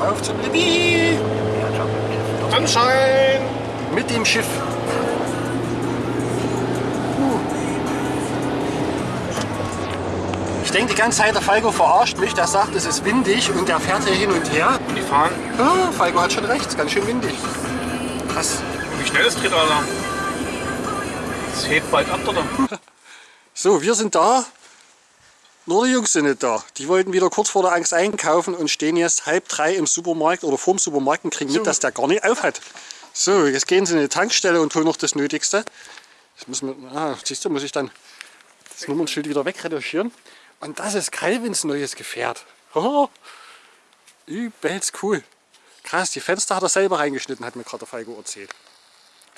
Auf zum Libby! Anschein! Mit dem Schiff. Ich denke die ganze Zeit, der Falco verarscht mich. Der sagt, es ist windig und der fährt hier hin und her. Und die fahren. Ja, Falco hat schon recht, es ist ganz schön windig. Krass. Wie schnell es dreht, Alter. Es hebt bald ab, oder? So, wir sind da. Nur die Jungs sind nicht da. Die wollten wieder kurz vor der Angst einkaufen und stehen jetzt halb drei im Supermarkt oder vorm Supermarkt und kriegen mit, dass der gar nicht auf hat. So, jetzt gehen sie in die Tankstelle und holen noch das Nötigste. Das müssen wir, ah, siehst du, muss ich dann das Nummernschild wieder wegretuschieren. Und das ist Calvins neues Gefährt. Oh, übelst cool. Krass, die Fenster hat er selber reingeschnitten, hat mir gerade der Falco erzählt.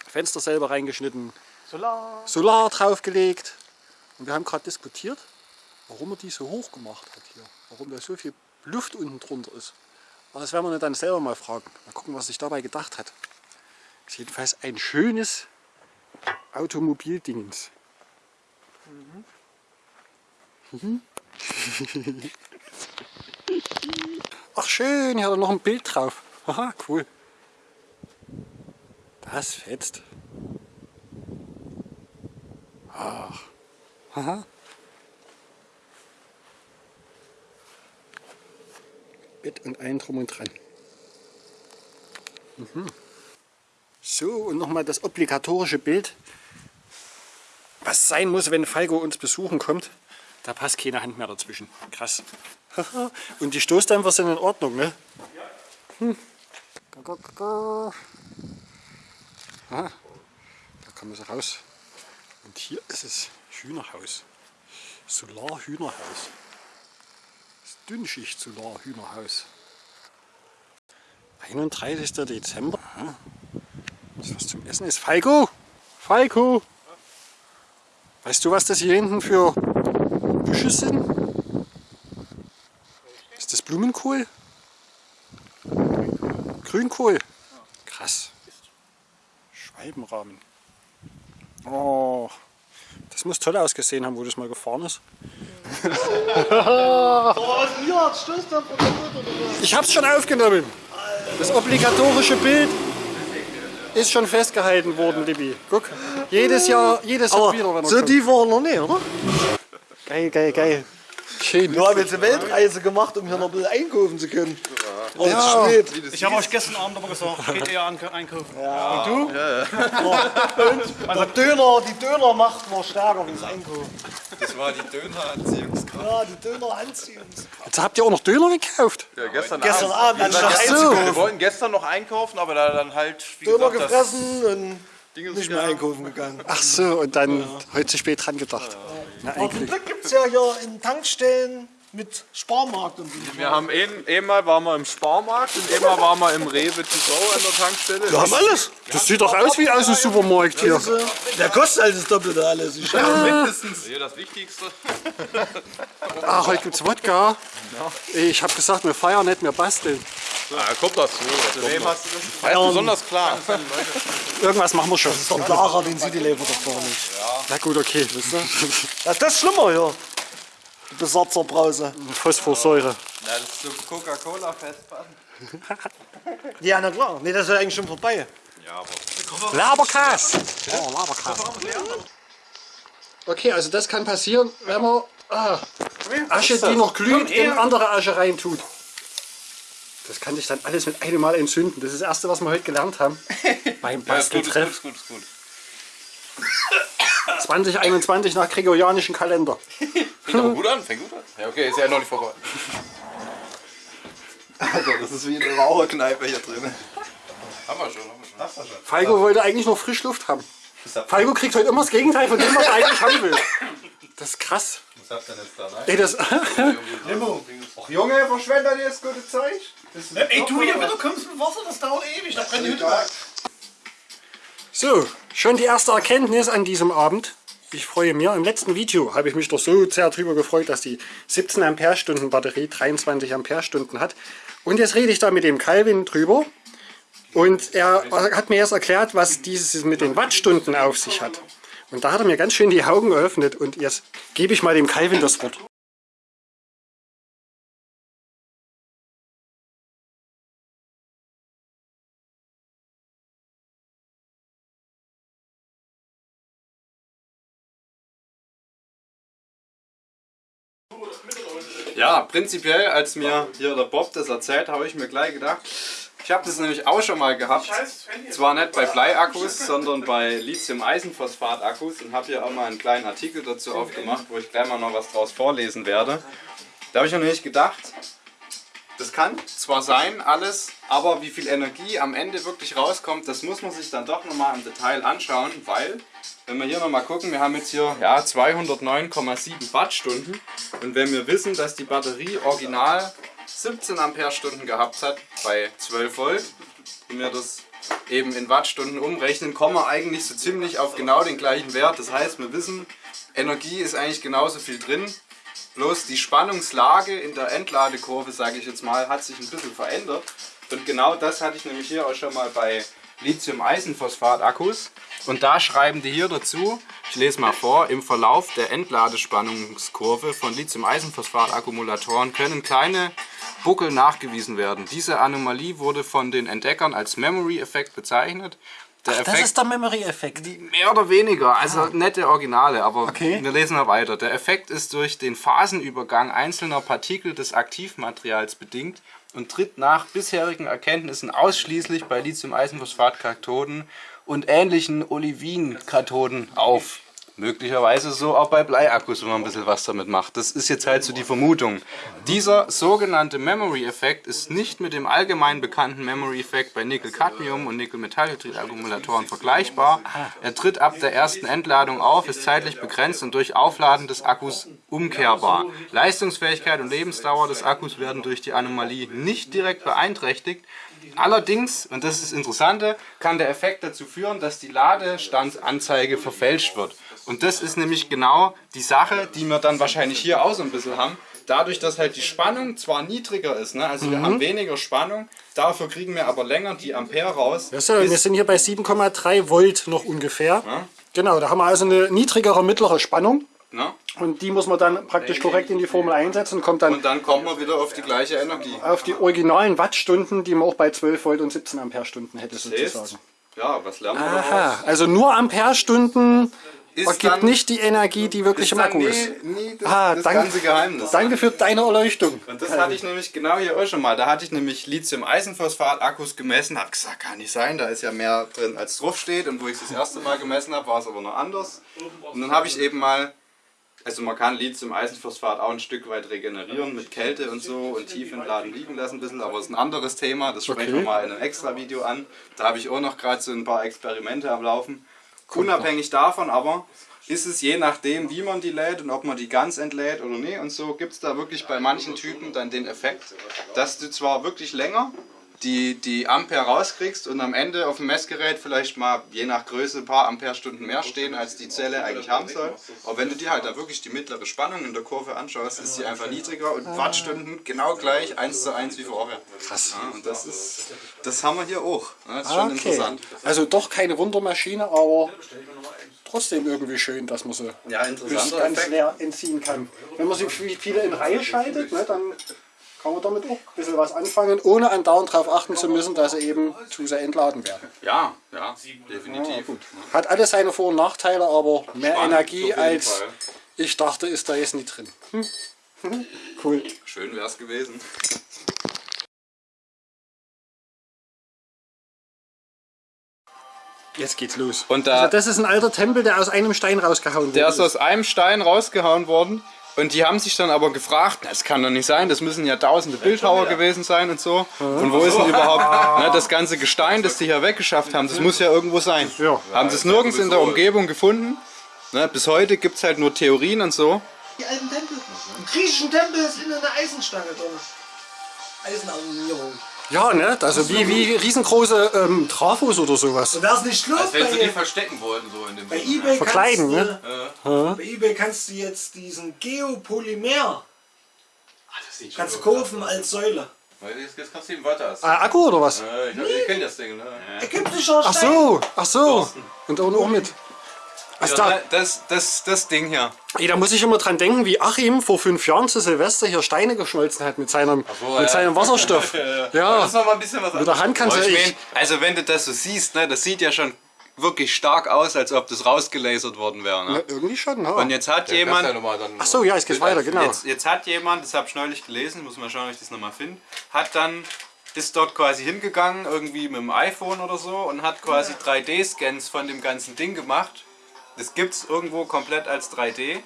Fenster selber reingeschnitten, Solar. Solar draufgelegt. Und wir haben gerade diskutiert, warum er die so hoch gemacht hat hier. Warum da so viel Luft unten drunter ist. Aber das werden wir dann selber mal fragen. Mal gucken, was sich dabei gedacht hat. Ist jedenfalls ein schönes Automobildingens. Mhm. Ach schön, hier hat er noch ein Bild drauf. Haha, cool. Das fetzt. Ach. Haha. Bett und allen drum und dran. Mhm. So, und nochmal das obligatorische Bild. Was sein muss, wenn Falco uns besuchen kommt. Da passt keine Hand mehr dazwischen. Krass. und die Stoßdämpfer sind in Ordnung, ne? Hm. Ga, ga, ga. Ah, da kommen sie raus. Und hier ist es Hühnerhaus. Solar-Hühnerhaus. Dünnschicht-Solar-Hühnerhaus. 31. Dezember. Das was zum Essen ist. Falco! Falco! Weißt du, was das hier hinten für Büsche sind? Ist das Blumenkohl? Grünkohl? Krass. Schwalbenrahmen. Oh, das muss toll ausgesehen haben, wo das mal gefahren ist. Ich hab's schon aufgenommen. Das obligatorische Bild ist schon festgehalten worden, Libby. Guck, jedes Jahr, jedes Jahr Aber wieder, wenn so kommt. tief war er noch nicht, oder? Geil, geil, geil. Schön. Wir haben jetzt eine Weltreise gemacht, um hier noch ein bisschen einkaufen zu können. Und Ja. Ich habe euch gestern Abend aber gesagt, geht eher an einkaufen. Und der Döner, die Dönermacht war stärker wie das Einkaufen. Das war die Döneranziehungskraft. Ja, die Döner anziehen. Jetzt habt ihr auch noch Döner gekauft. Ja, gestern, Gestern Abend. Abend anstatt Ach so. Wir wollten gestern noch einkaufen, aber da dann halt, wie Döner gesagt, gefressen und das Ding nicht mehr einkaufen gegangen. Ach so, und dann heute zu spät dran gedacht. Na, Aber zum. Glück gibt es ja hier in Tankstellen mit Sparmarkt und so. Wir haben ein, einmal waren wir im Sparmarkt und einmal waren wir im Rewe to go an der Tankstelle. Wir haben alles. Das sieht doch aus wie aus dem Supermarkt hier. Der kostet halt das Doppelte alles. Ich mindestens. Hier das Wichtigste. Ah, heute gibt's Wodka. Ich habe gesagt, wir feiern nicht, wir basteln. Ah, kommt dazu. Zu wem hast du das? Feiern. Besonders klar. Irgendwas machen wir schon. Der Lara, den sieht die Leber doch gar nicht. Na gut, okay. Ja, das ist schlimmer hier. Besatzerbrause. Phosphorsäure. Ja, das ist so Coca-Cola festpacken. Ja, na klar. Nee, das ist eigentlich schon vorbei. Ja, aber Laberkas. Oh, Laberkas. Okay, also das kann passieren, wenn man ah, Asche, die noch glüht, in andere Asche reintut. Das kann sich dann alles mit einem Mal entzünden. Das ist das Erste, was wir heute gelernt haben. Beim ja, ist gut, ist gut, Basteltreff ist gut, ist gut. 2021 nach gregorianischen Kalender. Fängt aber gut an, fängt gut an. Ja, okay, ist ja noch nicht vorbei. Alter, das ist wie eine Raucherkneipe hier drin. Haben wir schon, haben wir schon. Hast du schon. Falco wollte eigentlich noch Frischluft haben. Falco kriegt heute immer das Gegenteil von dem, was er eigentlich haben will. Das ist krass. Was habt ihr denn jetzt da, ne? Ey, das, Ach Junge, verschwendet ihr das gute Zeug? Ey, du hier, wenn du kommst mit Wasser, das dauert ewig. Da brennt die Hütte weg. So, schon die erste Erkenntnis an diesem Abend. Ich freue mich. Im letzten Video habe ich mich doch so sehr darüber gefreut, dass die 17 Ampere-Stunden Batterie 23 Ampere-Stunden hat. Und jetzt rede ich da mit dem Calvin drüber. Und er hat mir jetzt erklärt, was dieses mit den Wattstunden auf sich hat. Und da hat er mir ganz schön die Augen geöffnet. Und jetzt gebe ich mal dem Calvin das Wort. Prinzipiell, als mir hier der Bob das erzählt, habe ich mir gleich gedacht, ich habe das nämlich auch schon mal gehabt. Zwar nicht bei Bleiakkus, sondern bei Lithium-Eisenphosphat-Akkus und habe hier auch mal einen kleinen Artikel dazu aufgemacht, wo ich gleich mal noch was draus vorlesen werde. Da habe ich mir nämlich gedacht, das kann zwar sein, alles, aber wie viel Energie am Ende wirklich rauskommt, das muss man sich dann doch nochmal im Detail anschauen, weil, wenn wir hier nochmal gucken, wir haben jetzt hier ja, 209,7 Wattstunden und wenn wir wissen, dass die Batterie original 17 Ampere-Stunden gehabt hat bei 12 Volt und wir das eben in Wattstunden umrechnen, kommen wir eigentlich so ziemlich auf genau den gleichen Wert. Das heißt, wir wissen, Energie ist eigentlich genauso viel drin, Bloß die Spannungslage in der Entladekurve, sage ich jetzt mal, hat sich ein bisschen verändert. Und genau das hatte ich nämlich hier auch schon mal bei Lithium-Eisenphosphat-Akkus. Und da schreiben die hier dazu, ich lese mal vor, im Verlauf der Entladespannungskurve von Lithium-Eisenphosphat-Akkumulatoren können kleine Buckel nachgewiesen werden. Diese Anomalie wurde von den Entdeckern als Memory-Effekt bezeichnet. Der Das ist der Memory-Effekt. Mehr oder weniger, also nette Originale, aber Okay. wir lesen mal weiter. Der Effekt ist durch den Phasenübergang einzelner Partikel des Aktivmaterials bedingt und tritt nach bisherigen Erkenntnissen ausschließlich bei Lithium-Eisenphosphat-Kathoden und ähnlichen Olivin-Kathoden auf. Möglicherweise so auch bei Bleiakkus, wenn man ein bisschen was damit macht. Das ist jetzt halt so die Vermutung. Dieser sogenannte Memory-Effekt ist nicht mit dem allgemein bekannten Memory-Effekt bei Nickel-Cadmium und Nickel-Metallhydrid-Akkumulatoren vergleichbar. Er tritt ab der ersten Entladung auf, ist zeitlich begrenzt und durch Aufladen des Akkus umkehrbar. Leistungsfähigkeit und Lebensdauer des Akkus werden durch die Anomalie nicht direkt beeinträchtigt. Allerdings, und das ist das Interessante, kann der Effekt dazu führen, dass die Ladestandsanzeige verfälscht wird. Und das ist nämlich genau die Sache, die wir dann wahrscheinlich hier auch so ein bisschen haben. Dadurch, dass halt die Spannung zwar niedriger ist, ne? also wir haben weniger Spannung, dafür kriegen wir aber länger die Ampere raus. Ja, so, wir sind hier bei 7,3 Volt noch ungefähr. Genau, da haben wir also eine niedrigere mittlere Spannung. Ne? Und die muss man dann praktisch korrekt in die Formel einsetzen und kommt dann Und dann kommen wir wieder auf die gleiche Energie. auf die originalen Wattstunden, die man auch bei 12 Volt und 17 Ampere-Stunden hätte Heißt, sozusagen. ja, was lernen wir Aha, daraus? also nur Ampere-Stunden Ist dann- nicht die Energie, die wirklich im Akku nie, ist. nie das, Ah, das danke, ganze Geheimnis. danke für deine Erleuchtung. Und das hatte ich nämlich genau hier auch schon mal. Da hatte ich nämlich Lithium-Eisenphosphat-Akkus gemessen, habe gesagt, kann nicht sein, da ist ja mehr drin als drauf steht. Und wo ich es das erste Mal gemessen habe, war es aber noch anders. Und dann habe ich eben mal, also man kann Lithium-Eisenphosphat auch ein Stück weit regenerieren mit Kälte und so und tief entladen liegen lassen ein bisschen, aber das ist ein anderes Thema, das sprechen wir mal in einem extra Video an. Da habe ich auch noch gerade so ein paar Experimente am Laufen. Unabhängig davon aber ist es je nachdem, wie man die lädt und ob man die ganz entlädt oder nicht. Und so gibt es da wirklich bei manchen Typen dann den Effekt, dass du zwar wirklich länger die, die Ampere rauskriegst und am Ende auf dem Messgerät vielleicht mal je nach Größe ein paar Amperestunden mehr stehen, als die Zelle eigentlich haben soll. Aber wenn du dir halt da wirklich die mittlere Spannung in der Kurve anschaust, ist sie einfach niedriger und Wattstunden genau gleich, eins zu eins wie vorher. Krass. Ja, und das ist, das haben wir hier auch. Das ist schon Okay. interessant. Also doch keine Wundermaschine, aber trotzdem irgendwie schön, dass man sie Ja, ganz leer entziehen kann. Wenn man sie wie viele in Reihe schaltet, ne, dann kann man damit auch ein bisschen was anfangen, ohne andauernd darauf achten zu müssen, dass sie eben zu sehr entladen werden. Ja, ja, definitiv. Hat alles seine Vor- und Nachteile, aber mehr Spannend, Energie als Fall. ich dachte, ist da jetzt nicht drin. Hm. Cool. Schön wär's gewesen. Jetzt geht's los. Und da- also das ist ein alter Tempel, der aus einem Stein rausgehauen Der wurde. ist aus einem Stein rausgehauen worden. Und die haben sich dann aber gefragt, das kann doch nicht sein, das müssen ja tausende Bildhauer gewesen sein und so. Und wo ist denn überhaupt ne, das ganze Gestein, das die hier weggeschafft haben, das muss ja irgendwo sein. Ja. Haben sie es nirgends in der Umgebung gefunden. Ne, bis heute gibt es halt nur Theorien und so. Die alten Tempel. Im griechischen Tempel ist innen eine Eisenstange drin. Eisenarmierung. Ja, ne? Also wie, wie riesengroße ähm, Trafos oder sowas. Und wär's nicht los Als wenn sie die bei, verstecken wollten, so in dem bei eBay Verkleiden, kannst ne? du, Bei eBay kannst du jetzt diesen Geopolymer kannst du kaufen als Säule. Jetzt kannst du ihm weiter. Ah, Akku oder was? Ich, ich kenne das Ding, ne? Ägyptischer Ach Stein. so, ach so. Und da unten auch mit. Also da, Das, das, das Ding hier. ey, da muss ich immer dran denken, wie Achim vor fünf Jahren zu Silvester hier Steine geschmolzen hat mit seinem, mit seinem Wasserstoff. ja. Das war mal ein bisschen was Mit der Hand kannst du ich echt- mein, Also wenn du das so siehst, ne, das sieht ja schon wirklich stark aus, als ob das rausgelasert worden wäre. Ja, Ne? irgendwie schon, ja. Und jetzt hat jemand, Ach so, ja, es geht weiter, genau. jetzt, jetzt hat jemand, das habe ich neulich gelesen, muss mal schauen, ob ich das nochmal finde, hat dann, ist dort quasi hingegangen, irgendwie mit dem iPhone oder so und hat quasi 3D-Scans von dem ganzen Ding gemacht. Das gibt es irgendwo komplett als 3D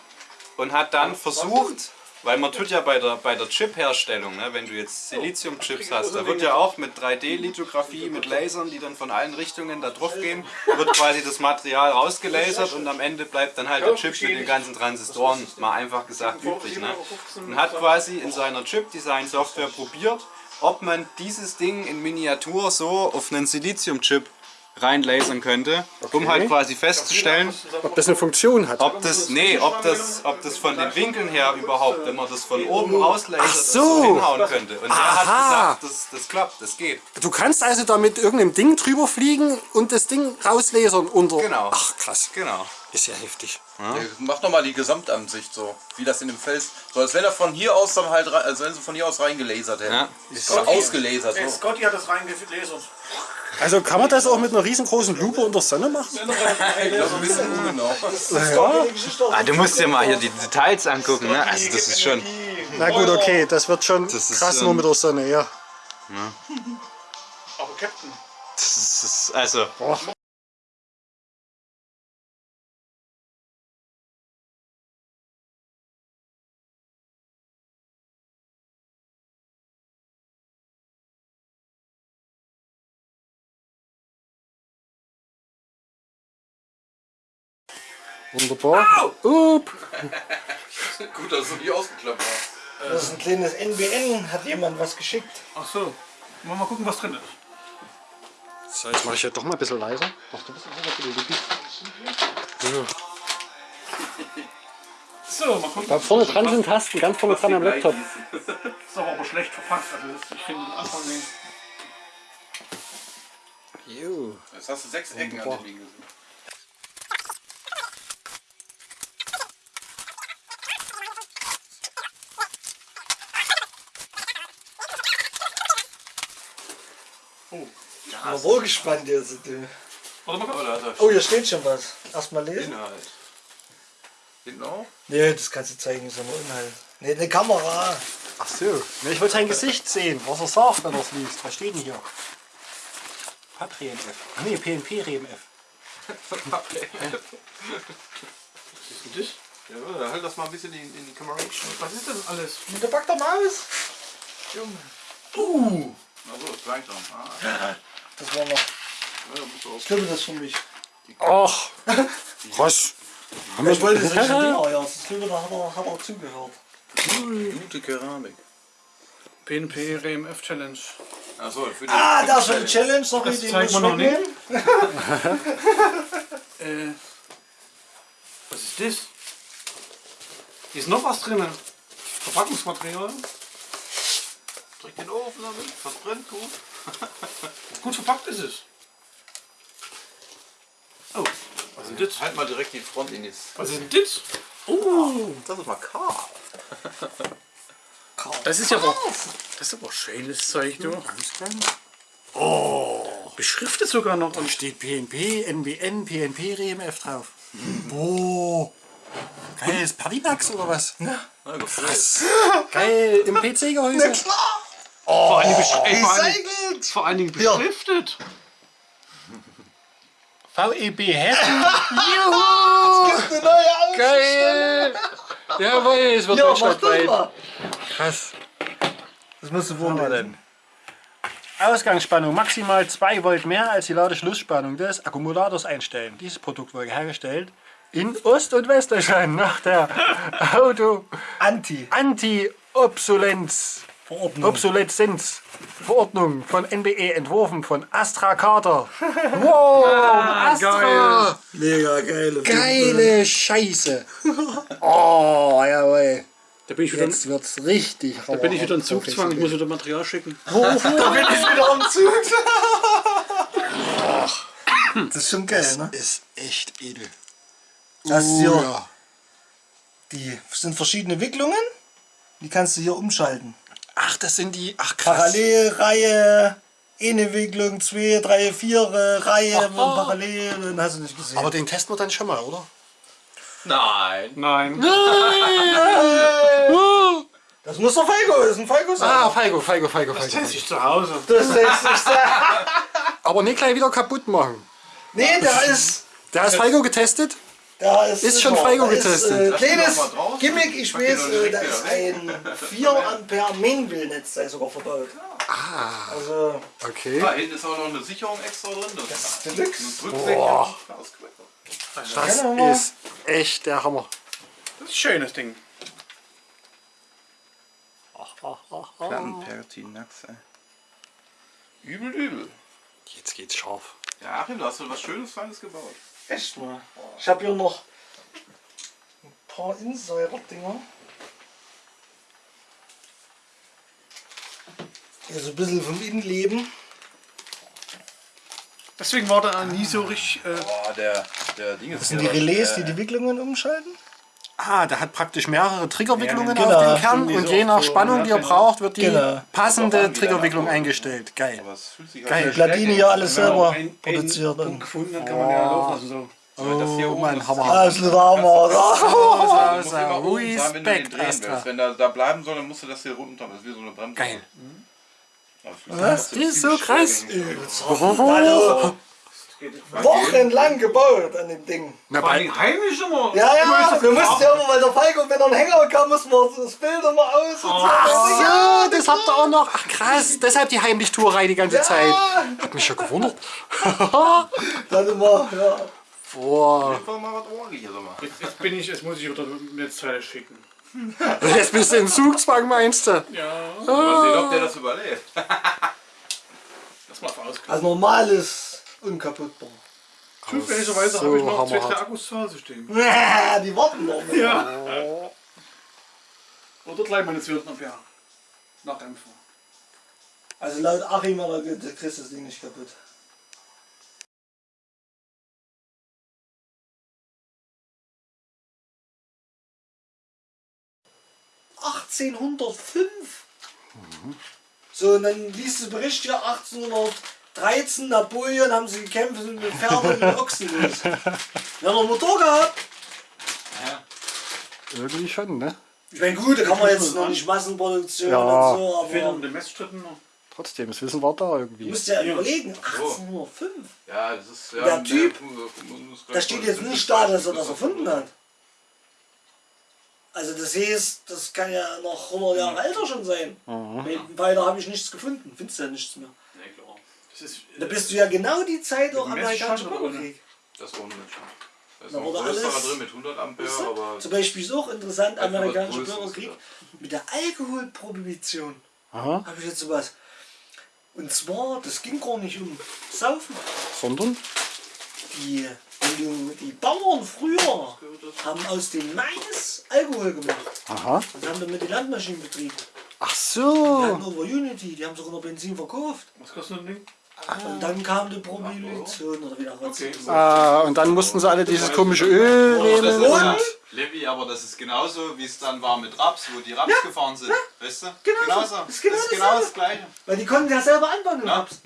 und hat dann versucht, weil man tut ja bei der, bei der Chip-Herstellung, ne, wenn du jetzt Silizium-Chips hast, da wird ja auch mit 3D-Lithografie, mit Lasern, die dann von allen Richtungen da drauf gehen, wird quasi das Material rausgelasert und am Ende bleibt dann halt der Chip mit den ganzen Transistoren, mal einfach gesagt, übrig. Ne? Und hat quasi in seiner Chip-Design-Software probiert, ob man dieses Ding in Miniatur so auf einen Silizium-Chip reinlasern könnte, um halt quasi festzustellen, Ob das eine Funktion hat. ob das, nee, ob das, ob das von den Winkeln her überhaupt, wenn man das von oben rauslasert, so. so hinhauen könnte. Und er Aha. hat gesagt, das, das klappt, das geht. Du kannst also da mit irgendeinem Ding drüber fliegen und das Ding rauslasern unter. Genau. Ach krass. Genau. Ist ja heftig. Mach doch mal die Gesamtansicht so, wie das in dem Fels. So als wenn er von hier aus dann halt, rein- als wenn sie von hier aus reingelasert hätten. Ja. Oder ausgelasert. So. Scotty hat das reingelesen. Also kann man das auch mit einer riesengroßen Lupe unter Sonne machen? Genau. Ah, du musst dir mal hier die Details angucken, ne? Also das ist schon. Na gut, okay, das wird schon Das ist, krass nur mit der Sonne, ja. Aber Captain. Das ist also. Wunderbar. Up. Gut, dass du die ausgeklappt hast. Das ist ein kleines NBN, hat jemand was geschickt. Ach so. Wollen wir mal gucken, was drin ist. So, jetzt mache ich ja doch mal ein bisschen leiser. Ach, du bist ein bisschen Lupi. So. So, mal gucken. Da vorne dran sind Tasten, ganz vorne dran am Laptop. Ist aber, aber schlecht verpackt. Also das, ich finde den Anfang. Jo. Jetzt hast du sechs Ecken an den Ding gesehen. Aber wohl gespannt jetzt. du. Warte mal kurz. Oh, hier steht schon was. Erstmal lesen. Inhalt. Hinten auch? Nee, das kannst du zeigen, so ein Inhalt. Nee, eine Kamera. Ach so. Ne, ich wollte sein Gesicht sehen, was er sagt, wenn er es liest. Was steht denn hier? Patrien F. Ach nee, PNP Reben F. Ja, halt das mal ein bisschen in, in die Kamera. Was ist das alles? Mit der Back der Maus. Achso, das gleich dran. Ah, Das war noch. Ich glaube, das ist für mich. Ach. Was? Haben Ich wollte wir das nicht ja. Das glaube, da hat er, hat er zugehört. Gute Keramik. PNP RMF Challenge. Achso, für die Ah, da ist eine Challenge. Sorry, Das die zeigt muss man noch wegnehmen. Äh, was ist das? Hier ist noch was drin. Verpackungsmaterial. Drück den Ofen damit, was brennt gut. Gut verpackt ist es. Oh, was ist denn das? Halt mal direkt die Front in das. Was ist denn das? Das ist mal Karl. Das ist ja aber, das ist aber schönes Zeug, du. Oh, beschriftet sogar noch. Und steht PNP, NBN, PNP RMF drauf. Boah. Geil, ist Partymax oder was? Na. Geil, im PC-Gehäuse. Vor allen Dingen, besch ey, vor allen Dingen, vor allen Dingen beschriftet. VEB Hessen. Juhu! Eine neue Geil! Jawohl, es wird Ja, deutschlandweit. mal. Krass. Das musst du vorlesen. Ausgangsspannung maximal 2 Volt mehr als die Ladeschlussspannung des Akkumulators einstellen. Dieses Produkt wurde hergestellt in Ost- und Westdeutschland nach der Auto Anti. Anti-Obsolenz Verordnung. Obsoleszenz Verordnung von NBE entworfen von Astra Carter. Wow, Astra! Mega geile. Geile Scheiße. Oh, jawohl. Da bin ich wieder, Jetzt wird's richtig. da bin ich wieder in Zugzwang. Ich muss wieder Material schicken. Da bin ich wieder am Zug. Das ist schon geil, ne? Ist echt edel. Das ist hier, ja. die sind verschiedene Wicklungen. Die kannst du hier umschalten. Ach, das sind die. Ach krass. Parallelreihe, eine Wicklung, zwei, drei, vier äh, Reihe parallel, dann hast du nicht gesehen. Aber den testen wir dann schon mal, oder? Nein. Nein. das muss doch Falco, das ist ein Falco sein. Ah, Feigo, Feigo, Feigo, Feigo. Das ich zu Hause. Das lässt sich sagen. Aber nicht gleich wieder kaputt machen. Nee, der ist. Der ist Feigo getestet? Da ist, Ist schon. Feigo getestet. Äh, kleines. Gimmick, ich weiß, äh, da ist ein 4 Ampere ist sogar verbaut. Ah. Also, Okay. Da hinten ist auch noch eine Sicherung extra drin. Das, das ist Deluxe. Rücksicherung. Das ist echt der Hammer. Das ist ein schönes Ding. Plattenpertinax, ey. Übel, übel. Jetzt geht's scharf. Ja, Achim, da hast du was Schönes, Feines gebaut. Echt mal. Ich habe hier noch ein paar Insider-Dinger. Hier so ein bisschen vom Innenleben. Deswegen war der nie so richtig. Äh, Boah, der, der Ding ist Das sind die Relais, die die Wicklungen umschalten. Ah, der hat praktisch mehrere Triggerwicklungen Ja, auf genau. den Kern und je nach Spannung, die er braucht, wird die Genau. passende Triggerwicklung eingestellt. Geil. Aber es fühlt sich Geil. Gladini hier alles selber ein, produziert. Und gefunden, dann kann man ja laufen. So. Das hier Oh, oben mein ist- Hammer. Hammer. Immer oben sein, wenn du den Respekt, Astra. willst. Wenn er da bleiben soll, dann musst du das hier runter. Das ist wie so eine Bremse. Geil. Sich Was? Die ist so krass. Also, wochenlang gebaut an dem Ding. Na, bei, allem heimisch immer. Ja, ja, wir mussten ja immer, weil der Falco, wenn er einen Hänger kam, mussten wir das Bild immer aus und so. Ach so, das habt ihr auch noch. Ach krass, deshalb die Heimlichtuerei die ganze Ja. Zeit. Hat mich ja gewundert. Dann immer, ja. Boah. Jetzt, bin ich, jetzt muss ich wieder Netzteile schicken. jetzt bist du in Zugzwang, meinst du? Ja, Mal sehen, ob der das überlebt. das mal. Also normales unkaputtbar. Zufälligerweise so habe ich noch zwei, drei Akkus zu Hause stehen. Die warten noch. Ja. Oder gleich meine 200 Ampere. Nachdämpfer. Also laut Achim, aber du kriegst das Ding nicht kaputt. ...1805. So, und dann liest du Bericht hier, 1813, Napoleon, haben sie gekämpft mit Pferden und Ochsen. los. Wir haben noch einen Motor gehabt. Irgendwie schon, ne? Ich meine, gut, da kann man jetzt noch nicht Massenproduktion Ja. und so, Fehlen aber um den Messstritten noch. Trotzdem, das Wissen war da du irgendwie. musst ja überlegen, 1805. Ja, das ist ja. Der Typ, Da steht jetzt nicht da, dass er das erfunden hat. Also das heißt, das kann ja noch 100 Jahre älter schon sein. Weiter habe ich nichts gefunden. Findest du ja nichts mehr. Nee, klar. Das ist, Da bist du ja genau die Zeit auch Messstand oder Bürgerkrieg. Das ohne Menschen. Da ist Da noch ein wurde größerer alles- drin mit 100 Ampere, Weißt du? aber. Zum Beispiel ist auch interessant, amerikanischer Bürgerkrieg ja. mit der Alkoholprohibition. Aha, Habe ich jetzt sowas. Und zwar, das ging gar nicht um Saufen. sondern? Die, du, die Bauern früher haben aus dem Mais Alkohol gemacht. Aha. Und haben damit die Landmaschinen betrieben. Ach Die so. hatten over Unity, die haben sogar noch Benzin verkauft. was kostet ein Ding? Und dann kam die Prohibition oder wieder raus. Okay. Ah, und dann mussten sie alle dieses komische Öl Das nehmen. ist Und? ja, Levi, aber das ist genauso, wie es dann war mit Raps, wo die Raps gefahren sind. Weißt du? Genau so. Genauso. Das ist genau das, ist genau das Gleiche. Weil die konnten ja selber anbauen. den Ja. Raps.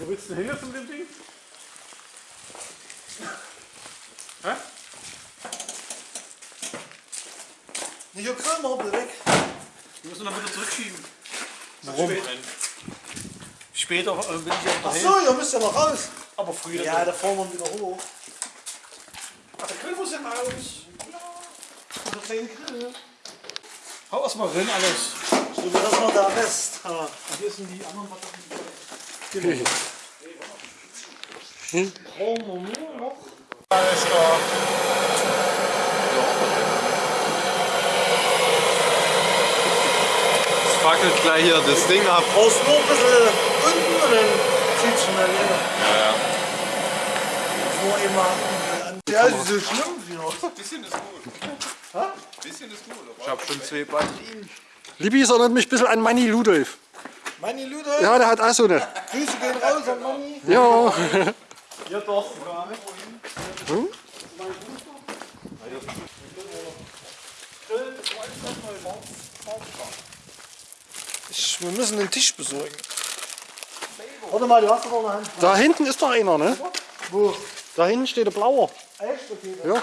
Wo willst du denn hin von dem Ding? Hä? Nicht auf Grillmortel weg. Wir müssen dann wieder zurückschieben. Warum? Später äh, bin ich ja Ach daheim. so, ihr müsst ja noch raus. Aber früher. Ja, da fahren wir wieder hoch. Ach, der Grill muss ja raus. Hau erstmal rein alles. So, das war der Rest. Und hier sind die anderen Batterien. Brauchen wir nur noch. Es fackelt gleich hier das Ding ab. Brauchst nur ein bisschen unten und dann zieht es schnell wieder. Ja, ja. Vor immer an. Ja, ist so schlimm wieder. Bisschen ist gut. Bisschen ist gut. Ich hab schon zwei Batterien. Libby erinnert mich ein bisschen an Manny Ludolf. Meine Lüde, Ja, der hat auch so eine. Grüße gehen raus an Mami. Ja. Ja doch. Ich, wir müssen einen Tisch besorgen. Warte mal, du hast doch noch eine Hand. Da hinten ist doch einer, ne? Wo? Da hinten steht der blauer. Echt? Okay. Ja.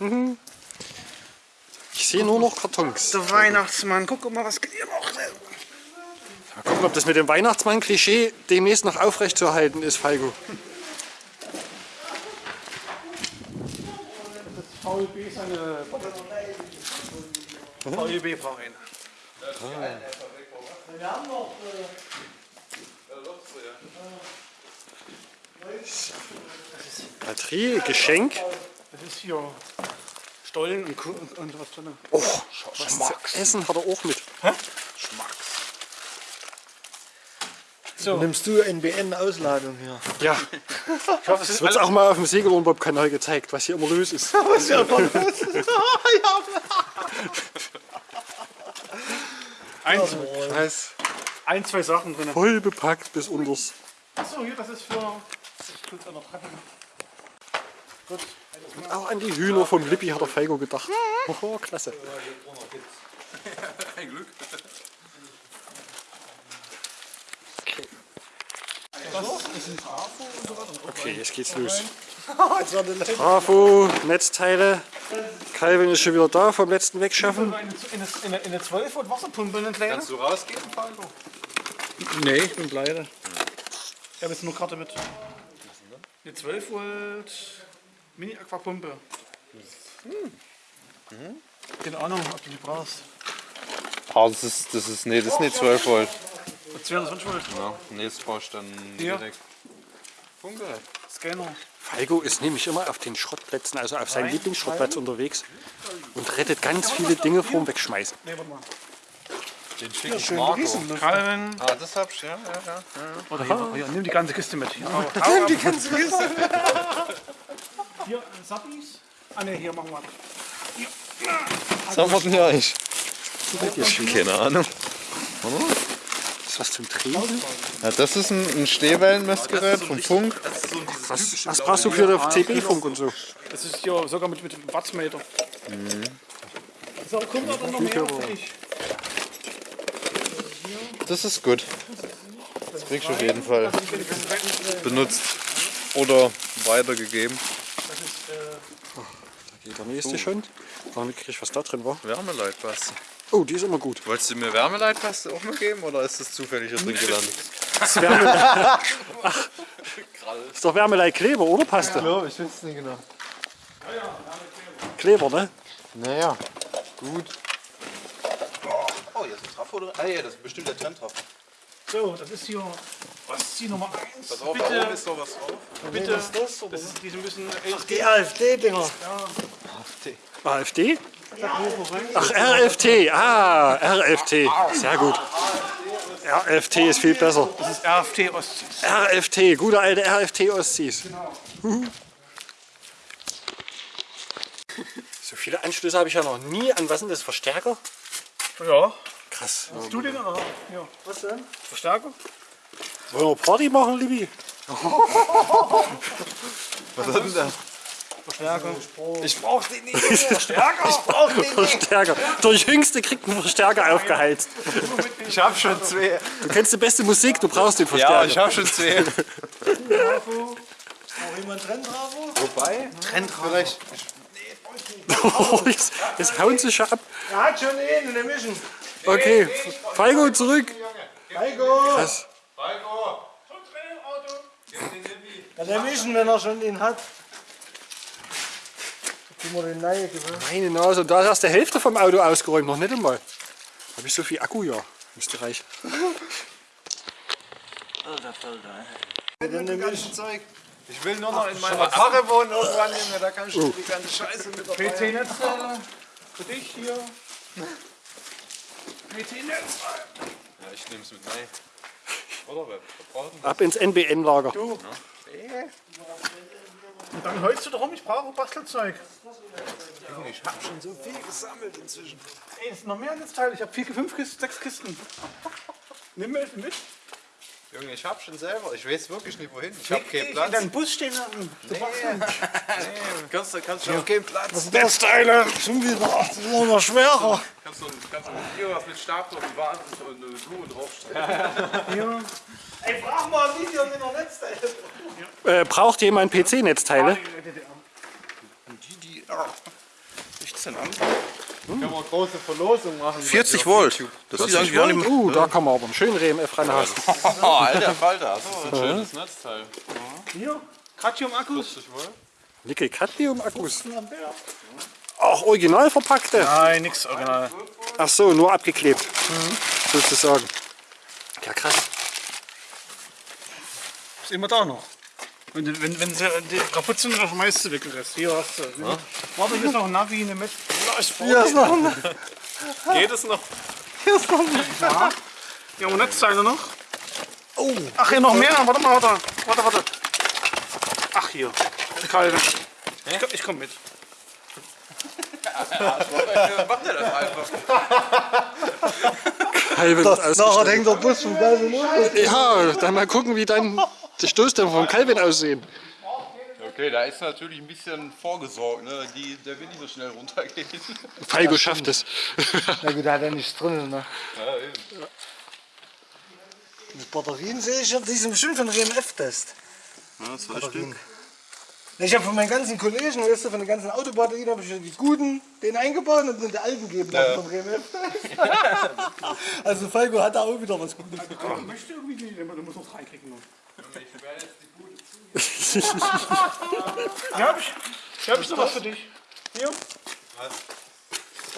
Mhm. Ich sehe nur noch Kartons. Der Weihnachtsmann, guck mal, was geht hier noch? Mal gucken, ob das mit dem Weihnachtsmann-Klischee demnächst noch aufrechtzuerhalten ist, Falco. VUB ist eine VUB-Verein. Wir haben noch. Batterie, Geschenk. Das ist hier Stollen und, und, und was drin. Oh, was zu essen hat er auch mit. So, Nimmst du NBN-Ausladung hier? Ja, ich hoffe, es das ist wird auch mal auf dem Segelurlaub-Kanal gezeigt, was hier immer los ist. ein, Was? ein, zwei Sachen drin. Voll bepackt bis unters. Achso, hier, das ist für... Gut, noch packen. Gut. Auch an die Hühner vom Lippi hat der Falco gedacht. Oh, klasse. Kein Glück. Okay, jetzt geht's los. Bravo, Netzteile. Calvin ist schon wieder da vom letzten Wegschaffen. Eine, eine, eine, eine 12 Volt Wasserpumpe, eine kleine? Kannst du rausgehen, Falco? Nee, ich bin pleite. Ich habe jetzt nur Karte mit. Eine 12 Volt Mini-Aquapumpe. Hm. Keine Ahnung, ob du die brauchst. Ah, das ist, das ist, nee, das ist nicht 12 Volt. 220 Volt. Ja, nee, das brauchst du dann Hier. direkt. Funke. Scanner. Falco ist nämlich immer auf den Schrottplätzen, also auf seinem Lieblingsschrottplatz unterwegs und rettet ganz viele Dinge vorm Wegschmeißen. Nee, warte mal. Den schicken Schön Marco. gerissen. Calvin. Ah, das hab ich, ja, ja, ja. Oder hier, hier, nimm die ganze Kiste mit. Hier, hau, hau Die ganze Kiste. hier Sappis. Ah ne, hier machen wir. Was haben wir denn hier eigentlich? Keine Ahnung. Ist was zum Drehen? Ja, das ist ein, ein Stehwellenmessgerät vom Funk. Was, was brauchst du für den CB-Funk und so? Das ist hier sogar mit, mit Wattmeter. So, kommt dann noch mehr. Das ist gut. Das kriegst du auf jeden Fall benutzt oder weitergegeben. Da geht der nächste schon. Mal mitkrieg, was da drin war. Wärmeleitpaste. Oh, die ist immer gut. Wolltest du mir Wärmeleitpaste auch mal geben oder ist das zufällig hier drin gelandet? Das ist, Wärme ist doch Wärmeleikleber, oder Paste? Ja, ich weiß es nicht genau. Kleber, ne? Naja. Gut. Oh, hier ist ein Trafo drin. Ah ja, das ist bestimmt der Trenntrafo. So, das ist hier Ostsee Nummer 1. Pass auf, da bitte, oben ist noch was drauf. bitte. Das, ist, die sind ein bisschen Die AfD-Dinger. AfD? Ach, RFT. Ah, RFT. Sehr gut. RFT ist viel besser. Das ist RFT Ostsee. RFT, gute alte RFT Ostsies. Huhu. So viele Anschlüsse habe ich ja noch nie an. Was sind das? Verstärker? Ja. Krass. Hast du den oder? Ja. Was denn? Verstärker? Wollen wir Party machen, Libby? Was hat denn da? Verstärker. Ich brauch den nicht. Verstärker? Ich brauch den nicht. Verstärker. Der Jüngste kriegt einen Verstärker aufgeheizt. Ich hab schon zwei. Du kennst die beste Musik, du brauchst den Ja, Verstärker. ich hab schon zwei. Bravo. Braucht jemand Trennbravo? Wobei? Vielleicht. jetzt, jetzt hauen sie schon ab. Er hat schon einen in der Mission. Okay, Falco zurück. Heiko! Was? Ja, der Mission, wenn er schon den hat. Guck mal den gewöhnt. Meine Nase, und da ist erst die Hälfte vom Auto ausgeräumt, noch nicht einmal. Habe ich so viel Akku? Ja, müsste reichen. Mit dem Mission. Ich will nur noch in meiner Karre wohnen irgendwann, Junge. Da kannst du die ganze Scheiße mit dabei. PC-Netzteile. Für dich hier. PC-Netzteile. Ja, ich nehm's mit rein. Oder? Ab ins NBN-Lager. Und dann heulst du darum, ich brauche Bastelzeug. Ich hab schon so viel gesammelt inzwischen. Ey, es sind noch mehr Netzteile. Ich habe vier, fünf Kisten, sechs Kisten. Nimm mit, mit. Junge, ich hab schon selber. Ich weiß wirklich nicht wohin. Ich hab keinen Platz. Dein Bus stehen lassen. Kannst du kannst du keinen Platz. Netzteile, schon wieder. Das ist immer schwerer. Kannst du, kannst du hier was mit Stab und Wand und eine Blume draufstellen? Ey, frag mal ein Video mit der Netzteile. Äh, braucht jemand PC-Netzteile? Können wir eine große Verlosung machen. 40 Volt. Das ist eigentlich gar nicht Uh, da kann man aber einen schönen RMF reinhasen. Oh, alter Falter. Schönes Netzteil. Hier, Cadmium-Akkus. Nickel-Cadmium-Akkus. Ach, original verpackte. Nein, nix original. Ach so, nur abgeklebt. Sozusagen. Ja, krass. Ist immer da noch. Wenn, du- wenn, wenn sie die kaputt sind, dann schmeißt du weg den Rest. Hier hast du. Warte, hier ist noch ein Navi, eine Met. Hier ist noch ein Geht es noch? Hier haben wir Netzteile noch. Oh. Ach, hier noch mehr. Warte mal, warte. Warte, warte. Ach, hier. Kalbe. Ich, komm- ich komm mit. Macht er das einfach? Calvin Nachher ausgestattet. hängt der Bus los. Ja, dann mal gucken, wie dann die Stoßdämpfer vom Calvin aussehen. Okay, da ist natürlich ein bisschen vorgesorgt. Ne? Die, der will nicht so schnell runtergehen. Falco schafft es. Na gut, da hat er nichts drin. Ne? Die Batterien sehe ich, die sind bestimmt von RMF-Test. Ja, zwei Stück. Ich habe von meinen ganzen Kollegen, weißt du, von den ganzen Autobatterien, habe ich die guten, den eingebaut und den alten gegeben ja. vom also Falco hat da auch wieder was Gutes bekommen. Ich möchte irgendwie nicht, du musst noch drei kriegen. Hier hab ich, hier hab ich noch was für dich. Hier. Was?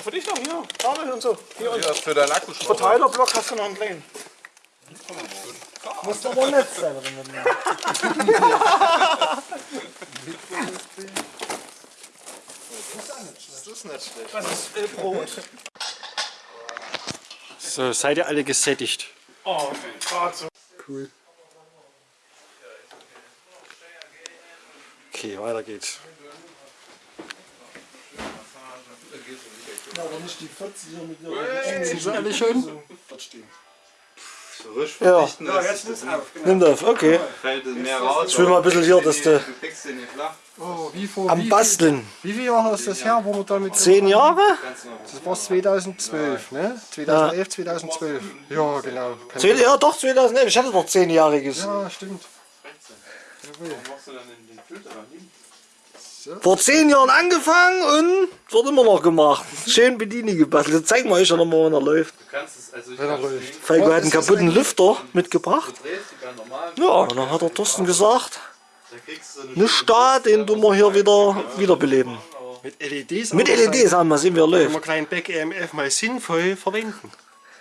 Für dich noch, hier. Kabel und so. Hier und Ja, für deinen Akkuschrauber. Verteilerblock hast du noch einen kleinen. Muss aber nett sein. Wenn man Das ist äh, Brot. So, seid ihr alle gesättigt? Oh, so. Cool. Okay, weiter geht's. aber nicht die 40er mit der Sind sie alle schön? Ja, Ja, jetzt ist nimm das, okay. Fällt mehr raus. Ich will mal ein bisschen hier, dass du. Oh, wie, vor, am Basteln. wie viele Jahre ist das her, wo wir damit... Zehn Jahre? Das war 2012, ne? 2011, 2012. Ja, genau. Zehn, ja, doch, 2011. Ich hatte noch zehnjähriges. Ja, stimmt. machst du dann den Filter da hin? Vor zehn Jahren angefangen und wird immer noch gemacht. Schön Bedieni gebastelt. Das zeigen wir euch ja nochmal, wenn er läuft. Du kannst es, also ich Wenn er läuft. sehen. Falco hat einen kaputten Lüfter mitgebracht. Ja, und dann hat der Thorsten gesagt, Da eine Stadt, den tun wir hier wieder wiederbeleben. Mit LEDs Mit LEDs haben wir sehen, wie er läuft. man kleinen Back EMF mal sinnvoll verwenden.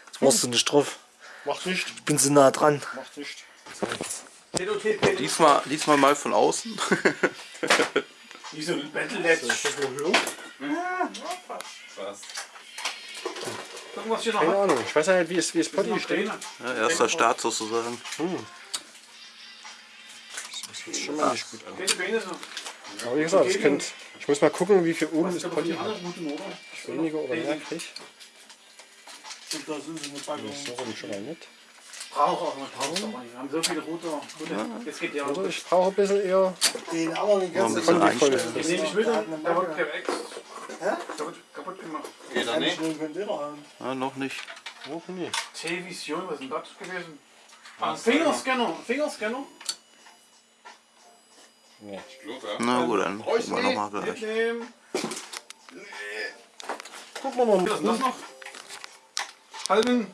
Jetzt warst du nicht drauf. Macht nicht. Ich bin so nah dran. Macht nicht. Diesmal, diesmal mal von außen. Wie so ein Battle-Net. was. Gucken, was hier noch Keine hat. Ahnung. Ich weiß ja nicht, wie es, wie es Potty steht. Ja, erster Start sozusagen. Das sieht schon mal nicht gut an. So. Aber wie gesagt, ich, könnt, ich muss mal gucken, wie viel oben das Die Potty hat. Ich weniger oder mehr krieg. Da sind sie mit Packung. So rum schon mal nicht. Braucht auch mal Pause. Wir haben so viele rote. rote. Jetzt geht der. Also ich brauche ein bisschen eher Den anderen den Noch ganzen bisschen kondivoll. einstellen. Den nehme ich mit. Der wird per Ex. Der wird kaputt gemacht. Geht er nicht? Ja, noch nicht. Oh, nee. Television, was ist denn das gewesen? Ah, Fingerscanner. Fingerscanner. Na gut, dann gucken wir nochmal gleich. Mitnehmen. Gucken wir mal. Was ist das noch? Halten.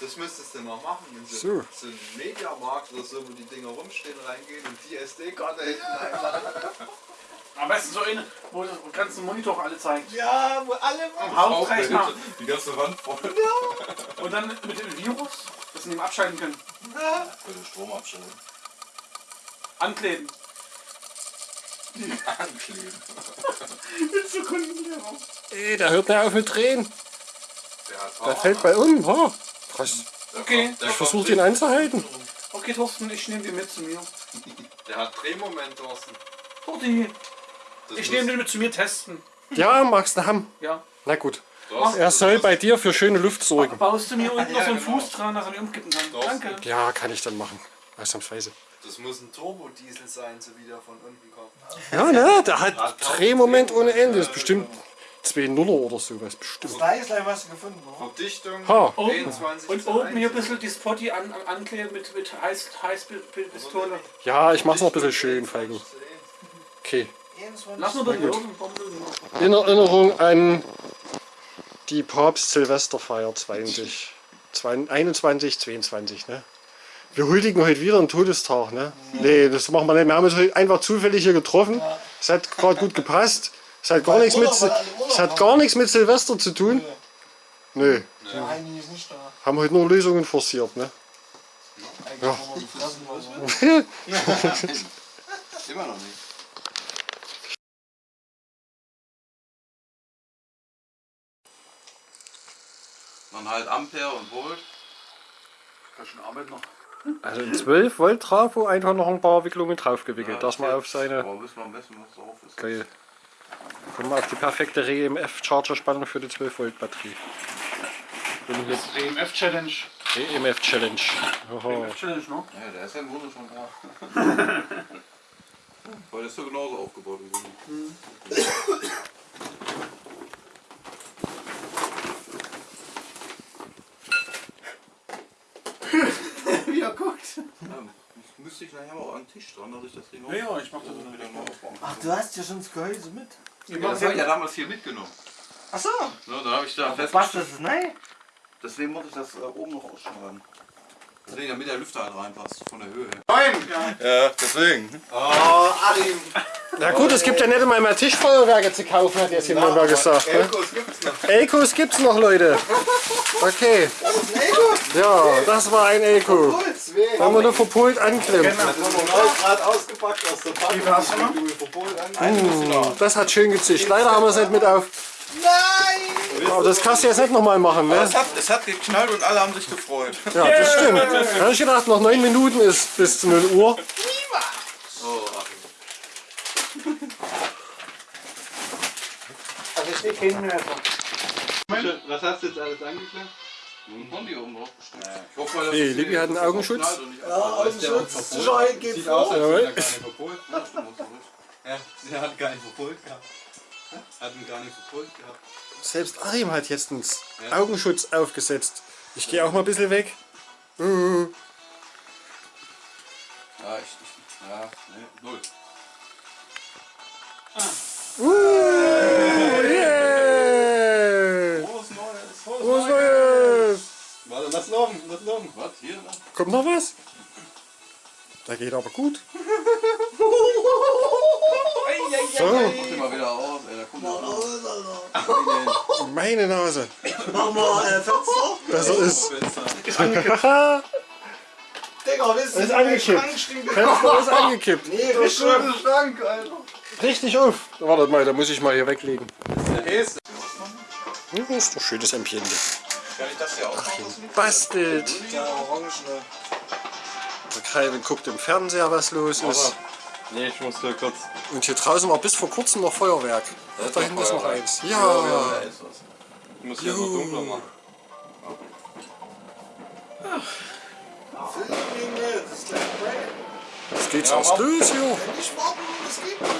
Das müsstest du noch machen, wenn So. so, so ein Mediamarkt oder so, wo die Dinger rumstehen, reingehen und die SD-Karte hinten einladen. Am besten so eine, wo du kannst den Monitor alle zeigen. Ja, wo alle Am Hauptkreis mal. Die ganze Wand voll. Und dann mit dem Virus, dass sie ihn abschalten können. Strom abstellen. Ankleben. Ankleben. Ey, der hört nicht auf mit Drehen. Der hat Der fällt bei um. Ha. Krass. Okay, Ich versuche ihn einzuhalten. okay Thorsten, ich nehme den mit zu mir. Der hat Drehmoment, Thorsten. Torti, Das ich muss- nehme den mit zu mir testen. Ja, magst du haben. Ja. Na gut. Er soll bei dir für schöne Luft sorgen. Baust du mir unten noch so einen genau. Fuß dran, dass er nicht umkippen kann? Danke. Ja, kann ich dann machen. Ausnahmsweise. Das muss ein Turbodiesel sein, so wie der von unten kommt. Ja, ne? Der hat Drehmoment ohne Ende. Das ist bestimmt 2 Nuller oder sowas. Bestimmt. Da ist gleich was gefunden, oder? Verdichtung Ha. 23 Und oben hier ein 1. bisschen die Spotty an, an, ankleben mit, mit Heiß, Heißpistole. Ja, ich mach's noch ein bisschen schön, Feigen. Okay. 21. Lass nur das oben. In Erinnerung an die Papst-Silvesterfeier 20. 21, 22, ne? Wir huldigen heute wieder einen Todestag, ne? Nee, das machen wir nicht. Wir haben uns heute einfach zufällig hier getroffen. Es hat gerade gut gepasst. Es hat gar nichts mit, es hat gar nichts mit Silvester zu tun. Nö, Nein, die ist nicht da. haben heute nur Lösungen forciert, ne? Ja. Immer noch nicht. Dann halt Ampere und Volt. Also ein 12 Volt Trafo einfach noch ein paar Wicklungen draufgewickelt, dass man auf seine Aber müssen wir messen, was drauf ist. Geil. Kommen wir auf die perfekte REMF Charger Spannung für die 12 Volt Batterie. Bin jetzt EMF Challenge. EMF Challenge. Oho. Challenge, ne? Ja, der ist ja im Grunde schon da. Weil der ist ja genauso aufgebaut wie du. Wie er guckt. Ja, das müsste ich nachher mal auch an den Tisch dran, dass ich das Ding auch Ja, ja, ich mach das so wieder mal aufbauen Ach, du hast ja schon das Gehäuse mit. Ja, das habe ich ja damals hier mitgenommen. Ach so. Ja, da habe ich da Was festgestellt. das ist? Nein. Deswegen muss ich das äh, oben noch ausschneiden. Deswegen, damit der Lüfter halt reinpasst, von der Höhe her. Nein! Ja, deswegen. Oh, Achim! Na gut, es gibt ja nicht immer mehr Tischfeuerwerke zu kaufen, hat jetzt jemand mal gesagt. Ne? Elkos gibt's noch. Elkos gibt's noch, Leute. Okay. Ja, das war ein Elko. Haben wir nur verpolt anklemmt. gerade ausgepackt aus der Packung. Wie viel hast du noch? Das hat schön gezischt. Leider haben wir es nicht mit auf. Nein! Aber das kannst du jetzt nicht nochmal machen, ne? Es hat, es hat geknallt und alle haben sich gefreut. Ja, das stimmt. Da ich gedacht, noch 9 Minuten ist bis zu 0 Uhr. Oh, Achim. Also ich stehe keinen mehr. Was hast du jetzt alles angeklemmt? Ein Bondi oben drauf bestimmt. Ich hoffe, dass Nee, es Libby hat einen Augenschutz. knallt und nicht Ja, abfällt. Augenschutz. Sicherheit geht Sieht aus, vor. als er gar nicht verpolt. Ja, stimmt, hast du recht. Ja, sie hat gar nicht verpolt gehabt. Hat ihn gar nicht verpolt gehabt. Selbst Arim hat jetzt einen Augenschutz aufgesetzt. Ich gehe auch mal ein bisschen weg. Uh, Ja, ich, ich, ja, nee, null. yeah. Lass noch, lass noch. Was? Hier? ne? Kommt noch was? Da geht aber gut. So, Mach den mal wieder aus, ey, da kommt noch meine Nase. Machen wir äh, Fenster. Besser ist. Digga, wisst ihr, Ist angekippt. Fenster ist angekippt. Nee, richtig. Schrank, Alter. Richtig auf. Wartet mal, da muss ich mal hier weglegen. Der Häste. Ja, Das ist doch schönes Ambiente. Kann ich das hier auch machen? Bastelt. Ja. Der Calvin guckt im Fernseher, was los ist. Nee, ich muss da kurz. Und hier draußen war bis vor kurzem noch Feuerwerk. Ach, da hinten ist noch eins. Ja. Da ist was. Ich muss hier so dunkler machen. Filmlinge, das. Jetzt geht's erst los hier. Nicht warten, das geht nicht.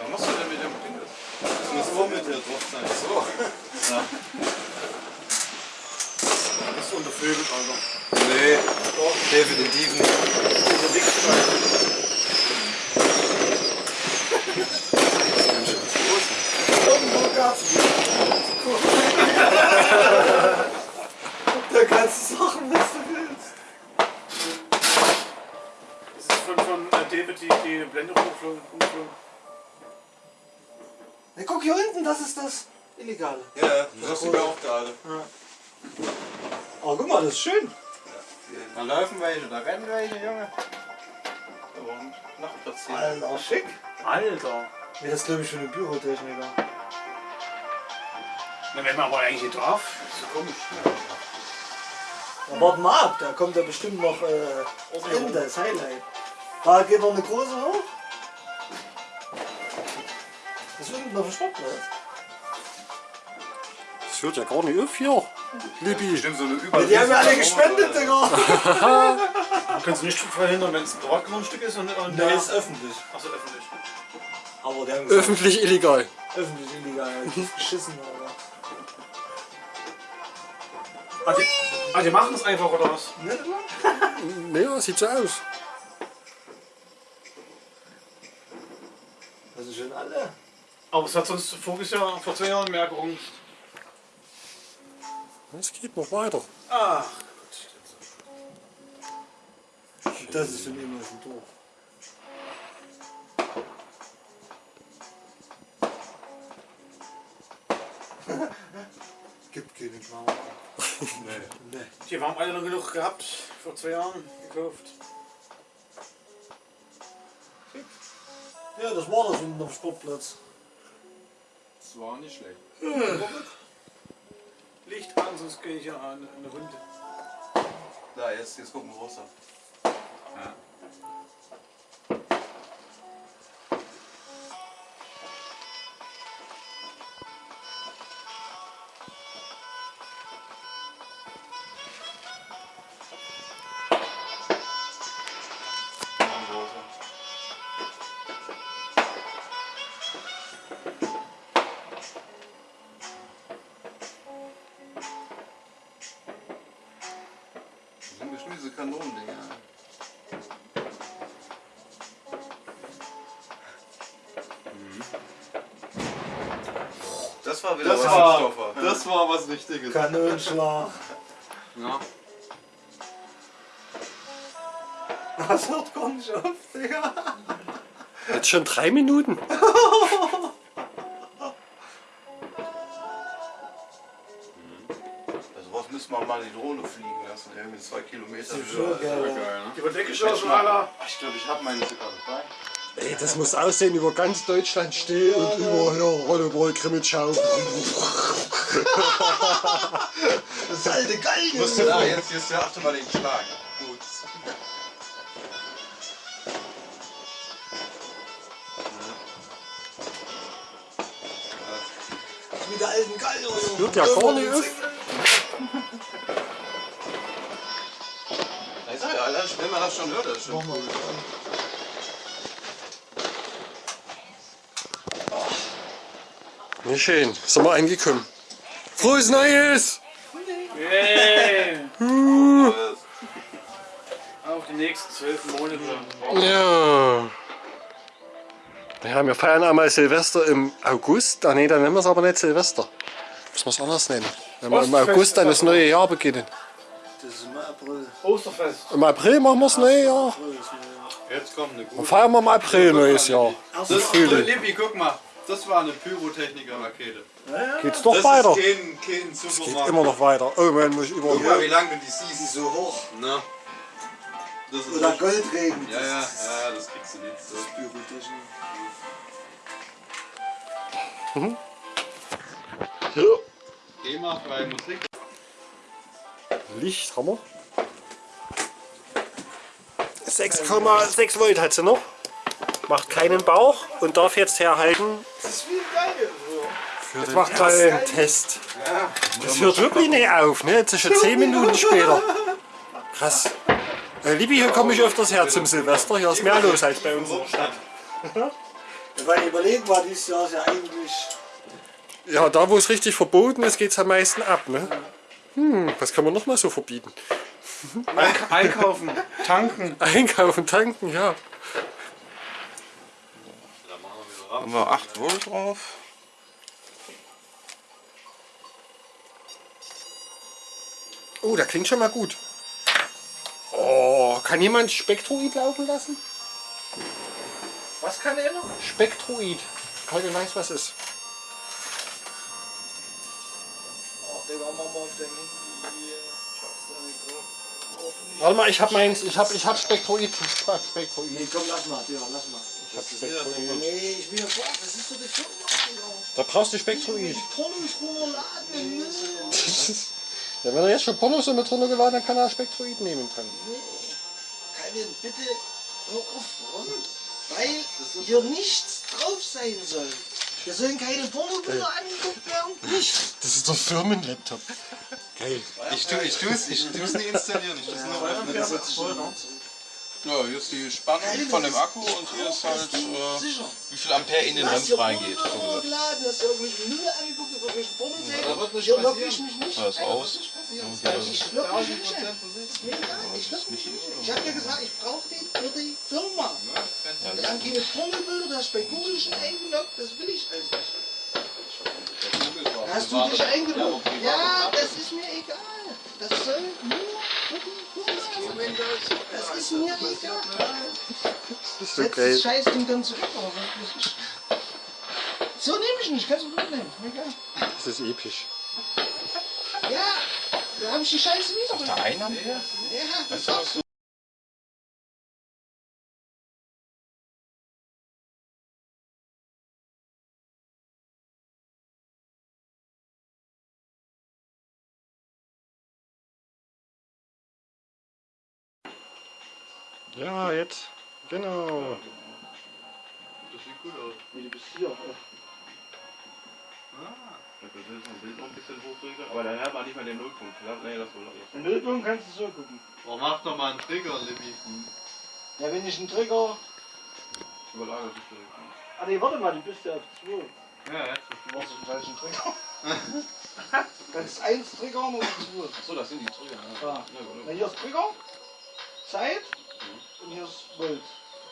Was machst du denn mit dem Ding? Das muss so mit dir drauf sein. So. Das ist untervögelt, Alter. Nee, definitiv nicht. Irgendwo gab's Da kannst du Sachen, was du willst. Das ist von, von äh, David die, die Blende umgeflogen. Na, guck hier unten, das ist das Illegale. Ja, das du mir auch gerade. Oh, guck mal, das ist schön. Da laufen welche, da rennen welche, Junge. Und Nachtplatz hier. Alter, schick. Alter. Ja, das glaube ich für eine Bürotechniker. Na, wenn man aber eigentlich hier drauf. Ist so komisch. Na, warte mal ab, da kommt ja bestimmt noch äh, das Ende, das Highlight. Da geht noch eine große hoch. Das ist unten noch verstopft, oder? Das hört ja gar nicht auf hier. Libby. Stimmt, so eine Über Die haben ja alle gespendet, Digga. Du kannst nicht verhindern, wenn es ein Privatgrundstück ist und, und Der ist öffentlich. Achso, öffentlich. Aber der ist Öffentlich illegal. öffentlich illegal. Das ist geschissen, Alter. Ah, die, ah, die machen es einfach, oder was? Naja, sieht so aus. Das sind schon alle. Aber es hat sonst voriges Jahr, vor zwei Jahren mehr gerungen. Es geht noch weiter. Ah, Das ist schon immer schon doof. Gibt keinen Schmarrn. die haben alle noch genug gehabt, vor zwei Jahren gekauft. Ja, das war das unten am Sportplatz. Das war nicht schlecht. Licht an, sonst gehe ich ja an eine Runde. Da, jetzt, jetzt gucken wir raus. Das war wieder Das was war, das war was Richtiges. Kanonenschlag. Ja. Das hört gar nicht auf, Digga. Jetzt schon drei Minuten. Also was müssen wir mal die Drohne fliegen lassen, irgendwie zwei Kilometer Schon höher. geil. Geil, ne? Die Verdecke schon, Alter. Ich glaube, ich habe meine sogar dabei. Ey, das muss aussehen über ganz Deutschland stehen und über hier Rollerball, Krimmitschau. Das alte Galgen. Musst du da jetzt, jetzt achte mal den Schlag. Gut. Mit der alten Galgen. Hört ja gar nicht auf. Ich sag ja, Alter, wenn man das schon hört, das ist schon cool. Nicht schön. Sind wir angekommen. Frohes Neues! Hey. Auf die nächsten zwölf Monate. Ja. Ja, wir feiern einmal Silvester im August. Ah, nee, dann nennen wir es aber nicht Silvester. Müssen wir es anders nennen. Wenn wir im August dann das ist neue Jahr beginnen. Das ist im April. Osterfest. Im April machen wir das neue Jahr. Jetzt kommt eine Dann gute. feiern wir im April neues Jahr. Das, Frühling. Lippi, guck mal. Das war eine Pyrotechniker-Rakete. Geht's doch Das weiter. ist kein, kein Geht Supermarkt. immer noch weiter. Oh man, muss ich über. Guck mal, wie lange die siehst. So hoch. Ne? Das ist Oder Goldregen. Ja, ja, ja, das kriegst du nicht. So. Pyrotechnik. GEMA freie Musik. Licht haben wir. 6,6 Volt hat sie noch. Macht keinen Bauch und darf jetzt herhalten Das ist wie geil. für den macht einen Test. Das hört wirklich nicht auf, ne? Jetzt ist schon 10 Minuten später. Krass. Äh, Libi, hier komme ich öfters her zum Silvester. Hier ist mehr los als bei uns in der Stadt. Weil überlegen war dieses Jahr ist ja eigentlich. Ja, da wo es richtig verboten ist, geht es am meisten ab, ne? Hm, was kann man noch mal so verbieten? Einkaufen, tanken. Einkaufen, tanken, ja. Haben wir 8 Volt drauf. Oh, der klingt schon mal gut. Oh, kann jemand Spektroid laufen lassen? Was kann er noch? Spektroid. Keiner weiß, was ist. Oh, den machen wir mal auf dein Handy. Ich hab's da nicht drauf. Hoffentlich. Warte mal, ich hab meins, ich hab, ich hab Spektroid. Spektroid. Nee, komm, lass mal, ja, lass mal. Ich hab Spektroid. Nee, ich will ja vor, das ist so die Firma. Da brauchst du Spektroid. Pornos runterladen. Ja, wenn er jetzt schon Pornos so mit runtergeladen hat, dann kann er Spektroid nehmen können. Kevin, bitte hör auf, warum? Weil hier nichts drauf sein soll. Wir sollen keine Pornobilder angeguckt werden. Nicht. Das ist doch Firmenlaptop. Geil. Ich tue ich tu's, ich tu's nicht installieren, ich tu's nur öffnen. Ja, hier ist die Spannung von dem Akku und hier ist halt, äh, wie viel Ampere in den Du hier reingeht. So gesagt. hast dir irgendwelche Müll angeguckt, irgendwelche Pornoseiten. Da wird nicht Hier lock passieren. ich mich nicht. Ja, ist aus. ist passiert? Ich lock mich nicht ein. Ist ich lock mich nicht ein. Ich hab dir gesagt, ich brauche den für die Firma. Wir haben keine Pornobilder, du hast bei Google schon eingeloggt, das will ich alles nicht. Hast du dich eingeloggt? Ja, das ist mir egal. Das soll nur Sein. Das ist mir egal. Das ist geil. das Scheißding dann zurück. So nehme ich nicht, kannst du mitnehmen. Mir egal. Das ist episch. Ja, da habe ich die Scheiße wieder. Der ein Ampere? Ja, das ist auch so. Ja, jetzt. Genau. Das sieht gut aus. Nee, du bist hier. Das ist ein Bild noch ein bisschen hochdrücken, aber dann hat man nicht mehr den Nullpunkt. Nee, das wohl Den Nullpunkt kannst du so gucken. Oh, mach doch mal einen Trigger, Libby. Ja, wenn ich einen Trigger. Überlagert sich direkt. Ah, nee, warte mal, du bist ja auf 2. Ja, jetzt. Du machst den falschen Trigger. kannst 1 triggern oder 2. Achso, das sind die Trigger. Ja. Ja. Ja, Na, hier ist Trigger, Zeit und hier ist Volt.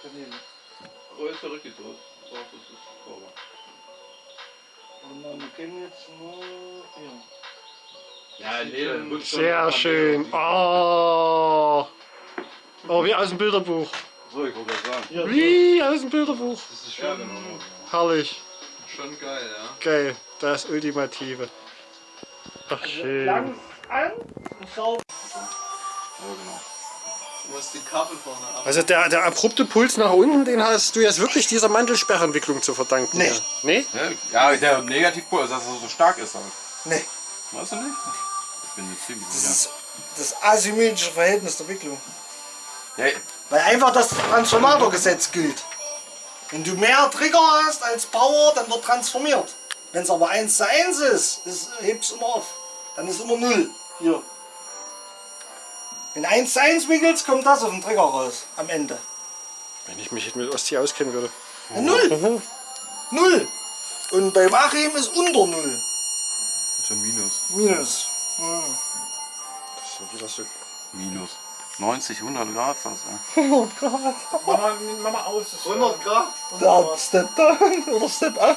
Kanäle. Oh, ist ja richtig so. So, das ist sauber. Und dann, wir kennen jetzt nur hier. Ja, nee. Sehr schön. Oh. Oh, wie aus dem Bilderbuch. So, ich wollte gerade sagen. Wie aus dem Bilderbuch. Das ist schön, genau. Herrlich. Schon geil, ja. Geil. Das Ultimative. Ach, schön. Lang an und sauber. Ja, genau. Du musst die Kabel vorne ab. Also der, der abrupte Puls nach unten, den hast du jetzt wirklich dieser Mandelsperrentwicklung zu verdanken. Nee. Ja. Nee? Ja, der Negativpol ist, dass er so stark ist. Halt. Nee, Weißt du nicht? Ich bin mir ziemlich das sicher. ist das asymmetrische Verhältnis der Wicklung. Ja, Weil einfach das Transformatorgesetz gilt. Wenn du mehr Trigger hast als Power, dann wird transformiert. Wenn es aber 1 zu 1 ist, ist hebt es immer auf. Dann ist immer 0. Hier. Wenn 1 zu 1 wickelst, kommt das auf den Trigger raus. Am Ende. Wenn ich mich jetzt mit Ostsee auskennen würde. Ja, 0. 0. Und beim Achim ist unter 0. schon Minus. Minus. Das ist ja wieder so. Minus. 90, 100 Grad fast. Ja. 100 Grad. Mach mal, mach mal aus. 100 Grad? Der Step down oder Step up.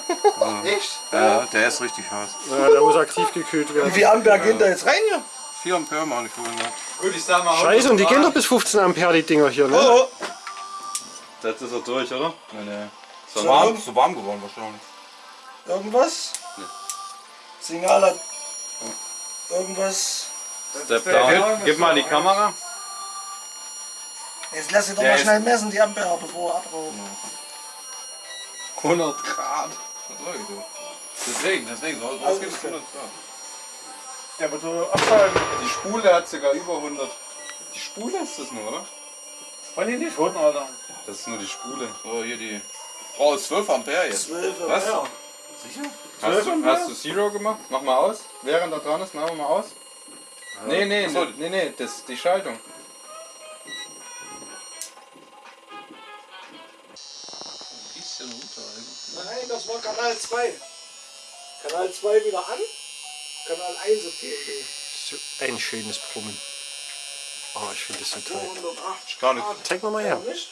Echt? ja, der ist richtig heiß. Ja, der muss aktiv gekühlt Wie werden. viel Ampere gehen da jetzt rein hier? 4 Ampere ich vorhin. Ja. Gut, ich sag mal. Scheiße, und die 100 gehen doch bis 15 Ampere, die Dinger hier, ne? Oh, Das ist er durch, oder? Nee, nee. So, Ist warm, ist so warm geworden wahrscheinlich. Irgendwas? Signal hat. Irgendwas. Step down. Gib mal die Kamera. Jetzt lass ich doch Der mal schnell messen, die Ampere, bevor er abraucht. 100 Grad. So. Deswegen, deswegen. So, Also was gibt's ist 100 Grad? Der wird so abfallen. Die Spule hat sogar über 100. Die Spule ist das nur, oder? Wollen die nicht holen, Alter? Das ist nur die Spule. So, hier die. Oh, ist 12 Ampere jetzt. 12 Was? Ampere. Sicher? Hast du, hast du Zero gemacht? Mach mal aus. Während er dran ist, machen wir mal aus. Nee, nee, Ach so. nee, nee, das ist die Schaltung. Bisschen runter. Nein, das war Kanal 2. Kanal 2 wieder an. Kanal 1 auf TNT. So ein schönes Brummen. Oh, ich finde das so toll. 280 Gar nicht. Zeig mal mal her. Ist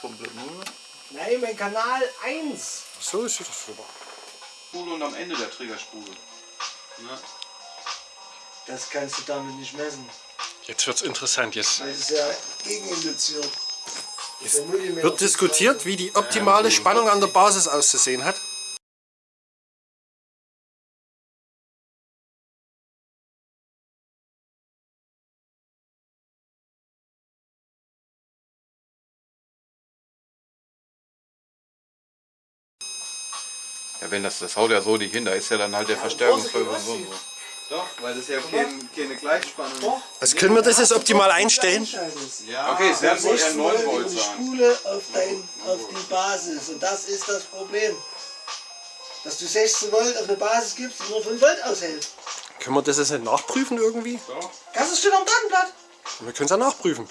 komplett null. Nein, mein Kanal 1. So ist das super. Spule und am Ende der Trägerspule. Das kannst du damit nicht messen. Jetzt wird's interessant. Jetzt Weil es ist ja gegeninduziert. Millimeter- wird diskutiert, wie die optimale Spannung an der Basis auszusehen hat. Wenn das, das haut ja so nicht hin, da ist ja dann halt der Verstärkungsfaktor so und so. Doch, weil das ja kein, keine Gleichspannung ist. Doch. Also können wir das jetzt optimal einstellen? Ja, Okay, es werden wohl eher 16 9 Volt sein. Spule auf, dein, auf die Basis. Und das ist das Problem. Dass du 16 Volt auf eine Basis gibst, die nur 5 Volt aushält. Können wir das jetzt nicht nachprüfen irgendwie? Das steht am Datenblatt. Wir können es ja nachprüfen.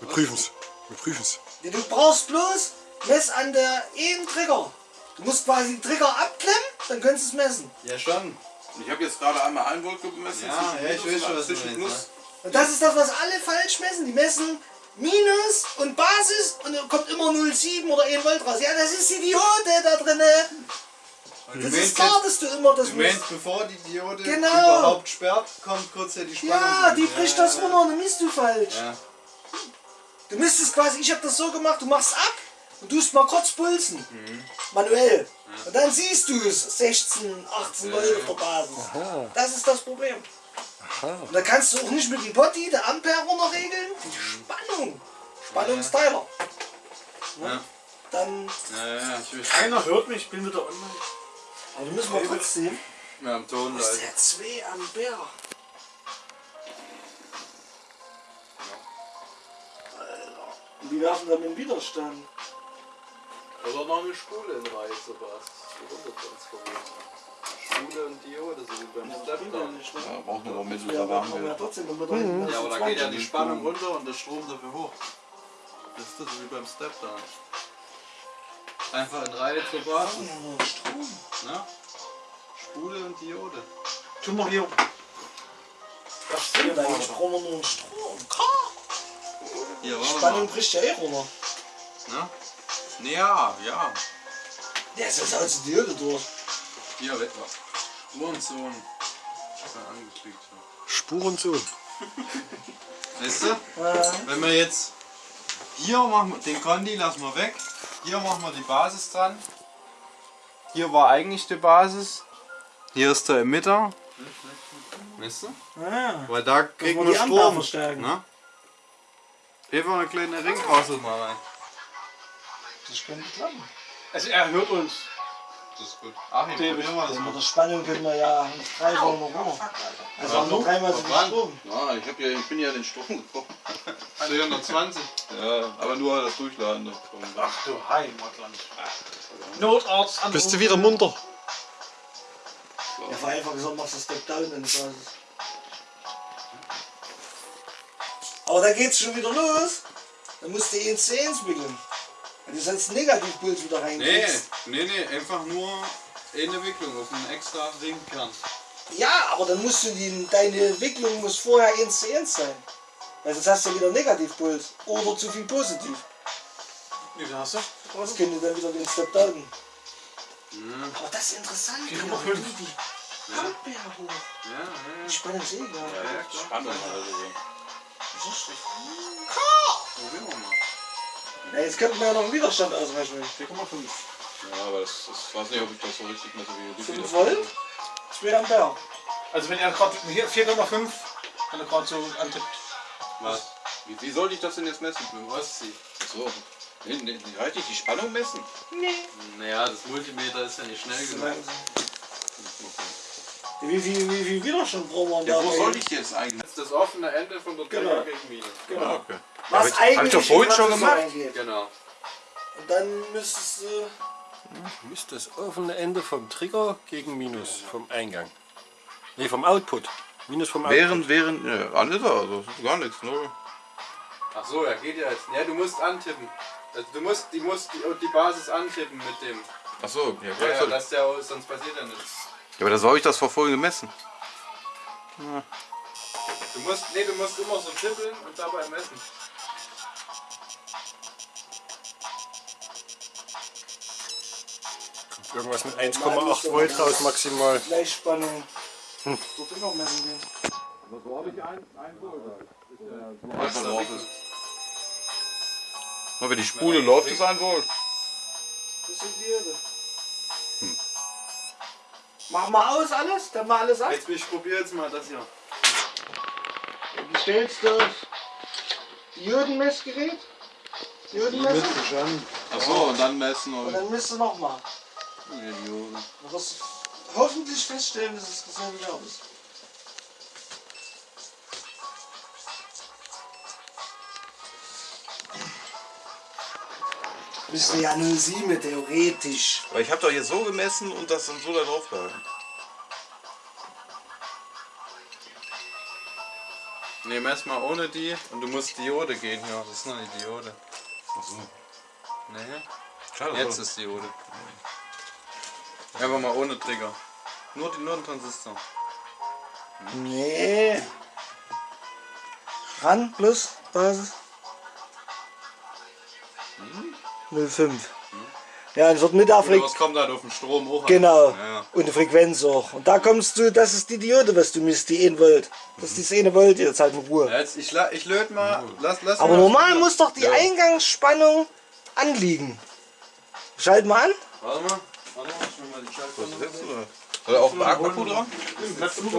Wir prüfen es. Wir prüfen es. Ja, Du brauchst bloß Mess an der einen Trigger. Du musst quasi den Trigger abklemmen, dann könntest du es messen. ja schon. Ich habe jetzt gerade einmal 1 Volt gemessen. Ja, ja, ich weiß schon, und was du zwischen meinst. Und das ist das, was alle falsch messen. Die messen Minus und Basis und dann kommt immer 0,7 oder 1 Volt raus. Ja, das ist die Diode da drinne. Das ist klar, dass du immer das Du musst. meinst, bevor die Diode Genau. überhaupt sperrt, kommt kurz ja die Spannung. Ja, die bricht das runter und dann misst du falsch. Ja. Du müsstest quasi, ich habe das so gemacht, du machst ab und tust mal kurz pulsen. Manuell. Und dann siehst du es, 16, 18 Volt auf der Basis. Das ist das Problem. Und da kannst du auch nicht mit dem Potti der Ampere runterregeln. Die Spannung. Spannungsteiler. Ja. Dann, Ja, ja, ich will Keiner hört mich, ich bin wieder online. aber du müssen wir trotzdem. mehr am Ton Das ist der 2 Ampere. Alter. Und die werfen dann den Widerstand. Oder noch eine Spule in Reihe, Sebastian. Runtertransformiert. Spule und Diode, so wie beim ja Stepdown. nicht? Ja, braucht nur mittel, Ja, aber aber haben haben wir wir. trotzdem noch mit rein. Ja, aber da geht ja die Spannung runter und der Strom dafür hoch. Das ist das wie beim Stepdown. Einfach in Reihe zur Basis. Strom. Ne? Spule und Diode. Tu mal hier. Das stimmt, eigentlich brauchen wir nur einen Strom. Hier, Die warte Spannung bricht ja eh runter. Ne? Ja, ja. Der ist jetzt als Diode durch. Hier, weg war. Spurensohn. Schon angeklickt. Spurensohn. Weißt du? Wenn wir jetzt hier machen wir den Kondi lassen wir weg. Hier machen wir die Basis dran. Hier war eigentlich die Basis. Hier ist der Emitter. Weißt du? Ah, Weil da kriegen wir Strom. verstärken. Ne? Einfach eine kleine Ringdrossel mal rein. Das könnte klappen. Also er hört uns. Das ist gut. Achim, probieren wir das mal. mit der Spannung können wir ja nicht drei Wochen noch runter. Also haben wir dreimal so viel? Strom. Ja, ich, hab ja, ich bin ja den Strom gekommen. 420. Ja, aber nur das Durchladen. Ach du Heimatland. Notarzt an. Bist du wieder munter? Ja, vereinfacht gesagt, machst du Step Down in die Basis. Aber da geht's schon wieder los. Dann musst du ihn zu 1 wickeln. Wenn du sonst Negativpuls wieder Nee, reinkriegst. nee, nee, einfach nur eine Wicklung auf einen extra Ringkern. Ja, aber dann musst du die, deine Wicklung muss vorher 1 zu 1 sein. Weil sonst hast du wieder Negativpuls. Oder zu viel Positiv. Wie viel hast du? Das könnte dann wieder den Step Down. Aber das ist interessant. Ja, 4,5. wie die Ampere hoch. Ja, ja, Die Spannung ist eh egal. ja. Spannung also. Das ist schlecht. Probieren wir mal. Ja, jetzt könnten wir ja noch einen Widerstand ausrechnen. 4,5. Ja, aber das, das weiß nicht, ob ich das so richtig messe wie du. 5 Volt, 2 Ampere. Also wenn er gerade hier 4,5, wenn er gerade so antippt. Was? Wie, wie soll ich das denn jetzt messen? Mit dem Ostsee. So. Nee, nee, nee, reicht nicht die Spannung messen? Naja, das Multimeter ist ja nicht schnell genug. Wie viel, wie viel Widerstand brauchen wir Ja, da? wo soll ich jetzt eigentlich? Das ist das offene Ende von der Genau. Trigger gegen Minus. Genau. okay. Was hab ich- eigentlich hab ich doch vorhin in schon gemacht. reingeht. Genau. Und dann müsstest du... Ist das offene Ende vom Trigger gegen Minus vom Eingang. Ne, vom Output. Minus vom Output. Während, während, ja, alles da, also das ist gar nichts, ne? Ach so, ja geht ja jetzt. Ja, du musst antippen. Also du musst die, musst die, die Basis antippen mit dem. Achso, ja, Ja, ja, ja, das der, sonst passiert ja nichts. Ja, aber da soll ich das vor vorhin gemessen. Du musst, nee, du musst immer so tippeln und dabei messen. Irgendwas mit 1,8 Volt raus maximal. Gleichspannung. Hm. Dort immer messen gehen. Einfach drauf ist. Wenn die Spule läuft, ist ein Volt. Das sind die Diode. Mach mal aus alles, dann mal alles ab. Jetzt ich probiere jetzt mal das hier. Dann stellst du auf Diodenmessgerät. Diodenmesser. Achso, und dann messen Und und dann misst du nochmal. Idioten. Du wirst hoffentlich feststellen, dass es dasselbe Wert ist. Müsste ja 07 theoretisch. Weil ich habe doch hier so gemessen und das dann so da drauf gehalten. Ne, mess mal ohne die und du musst Diode gehen hier. Das ist noch nicht Diode. Achso. Nee, Schade. jetzt ist Diode. Einfach mal ohne Trigger. Nur, die, nur ein Transistor. Nee. Ran plus Basis. 05. Ja, es wird mit Frequenz. was kommt halt auf den Strom hoch? Genau. Ja. Und die Frequenz auch. Und da kommst du, das ist die Diode, was du misst, die 1 Volt. Das ist die 1 Volt, jetzt halt in Ruhe. Jetzt, ich, ich löte mal. Lass, lass Aber mal- normal muss doch die Eingangsspannung anliegen. Schalt mal an. Warte mal. Warte mal, ich mach mal die Schaltung. Was ist das, oder? Soll da auch ein Akku dran?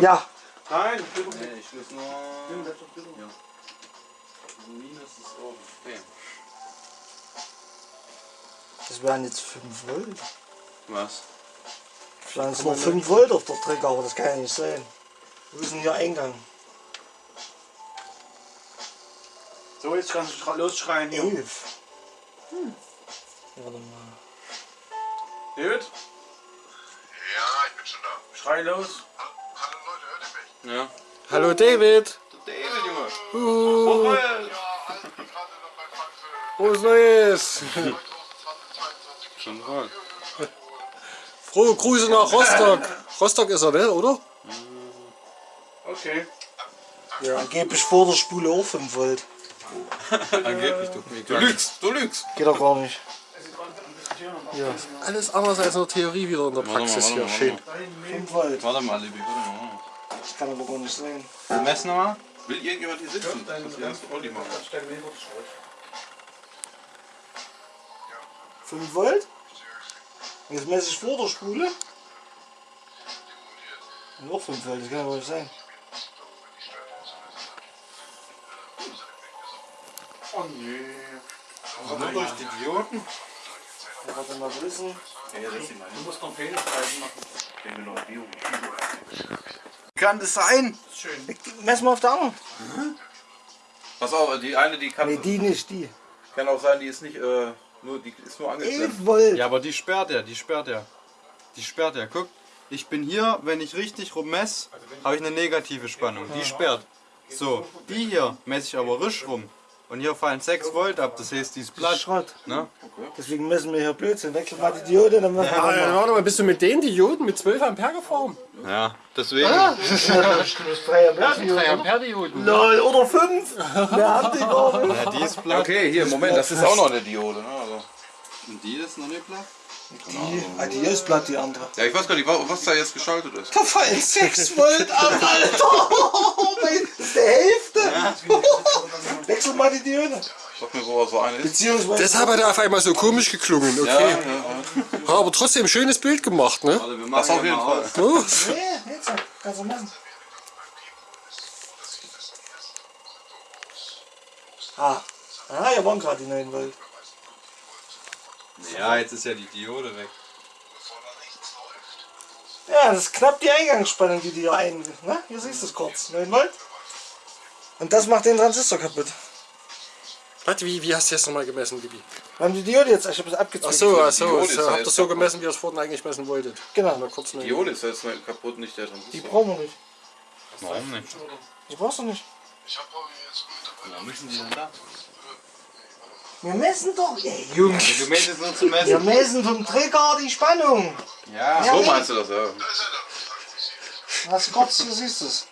Ja. Nein, ich muss nur. Ja. Minus ist oben. Okay. Das wären jetzt 5 Volt. Was? Vielleicht sind noch 5 Volt auf der Trigger, aber das kann ja nicht sein. Wo ist denn hier Eingang? So, jetzt kannst du losschreien hier. 11. Hm. Warte mal. David, Ja, ich bin schon da. schrei los. Hallo Leute, hört ihr mich? Ja. Hallo David. David, Junge. Uh, Ja, halt bin gerade noch bei Frankfurt frohes Neues. 2022. Schon voll. Frohe Grüße nach Rostock. Rostock ist er, ne, oder? Okay. Angeblich vor der Spule auch 5 Volt. Angeblich, du. Du lügst, du lügst. Geht doch gar nicht. Alles anders als nur Theorie wieder in der Warte mal, Praxis warte hier. mal, warte Schön. mal. 5 Volt. Warte mal, Libby, warte mal. Das kann aber gar nicht sein. Wir messen nochmal. Will irgendjemand hier sitzen? Das ist erst Olli machen. 5 Volt? Jetzt messe ich vor der Spule. Und auch 5 Volt, das kann ja wohl nicht sein. Oh nee. Nur durch die Dioden. Ja, Warte mal wissen. Du musst noch Penispreisen machen. Kann das sein? Mess mal auf der anderen. Pass auf, die eine, die kann, Nee, die nicht, die. kann auch sein, die ist nicht, äh, nur, die ist nur 11 angeklemmt. Volt. Ja, aber die sperrt er, die sperrt er. Die sperrt er. Guck, ich bin hier, wenn ich richtig rum messe, habe ich eine negative Spannung. Die sperrt. So, die hier messe ich aber risch rum. Und hier fallen 6 Volt ab, das heißt, die ist platt. Schrott. Ne? Deswegen messen wir hier Blödsinn. Wechsel mal die Diode, dann machen wir Ah, mal. warte mal, bist du mit den Dioden mit 12 Ampere gefahren? Ja, deswegen. Das ist 3 Ampere Diode. Ampere Dioden. Lol, oder 5. Mehr haben die nicht. Ja, die ist platt. Okay, hier, Moment, das ist auch noch eine Diode. Ne? Also. Und die ist noch nicht platt? Die, ah, die ist platt, die andere. Ja, ich weiß gar nicht, wa- was da jetzt geschaltet ist. Da fallen 6 Volt ab, Alter. Das ist die Hälfte. Wechsel mal die Diode. Sag mir, wo so eine ist. Beziehungsweise. Deshalb hat er auf einmal so komisch geklungen, okay. Ja, Ja, aber trotzdem schönes Bild gemacht, ne? Machen das auf jeden Fall. Oh, Nee, jetzt kannst du messen. Ah, ah hier waren gerade die 9 Volt. Ja, jetzt ist ja die Diode weg. Ja, das ist knapp die Eingangsspannung, die die hier ein. Ne? Hier siehst du es kurz. 9 Volt. Und das macht den Transistor kaputt. warte, wie, wie hast du jetzt nochmal gemessen, Bibi? Wir haben die Diode jetzt, ich habe es abgezwickt. Ach so, ach so, ja habt ihr jetzt so gemessen, wie ihr es vorhin eigentlich messen wolltet. Genau, Mal kurz Die Diode ist jetzt kaputt, nicht der die Transistor. brauchen wir nicht. Warum nicht? Die brauchst du nicht. Ich habe jetzt mit Warum müssen die denn da? Wir messen doch, ey Jungs. Du meinst jetzt nur zu Wir messen? messen vom Trigger die Spannung. Ja. So meinst du das, ja. Was du kurz, hier siehst du es.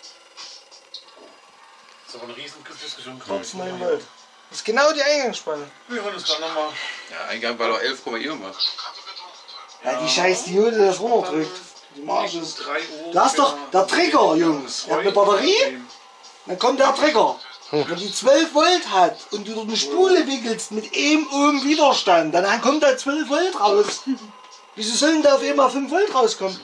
So eine riesen Diskussion. Kurz 9 Volt. Das ist genau die Eingangsspannung. Wir hören uns dann nochmal. Ja, Eingang war doch 11, irgendwas. Ja, die scheiß Diode, die das runterdrückt. Die Marge ist. 3 Uhr. Da ist doch der Trigger, Jungs. Ihr habt eine Batterie, dann kommt der Trigger. Wenn die 12 Volt hat und du eine Spule wickelst mit einem Ohm Widerstand, dann kommt da 12 Volt raus. Wieso sollen da auf einmal 5 Volt rauskommen?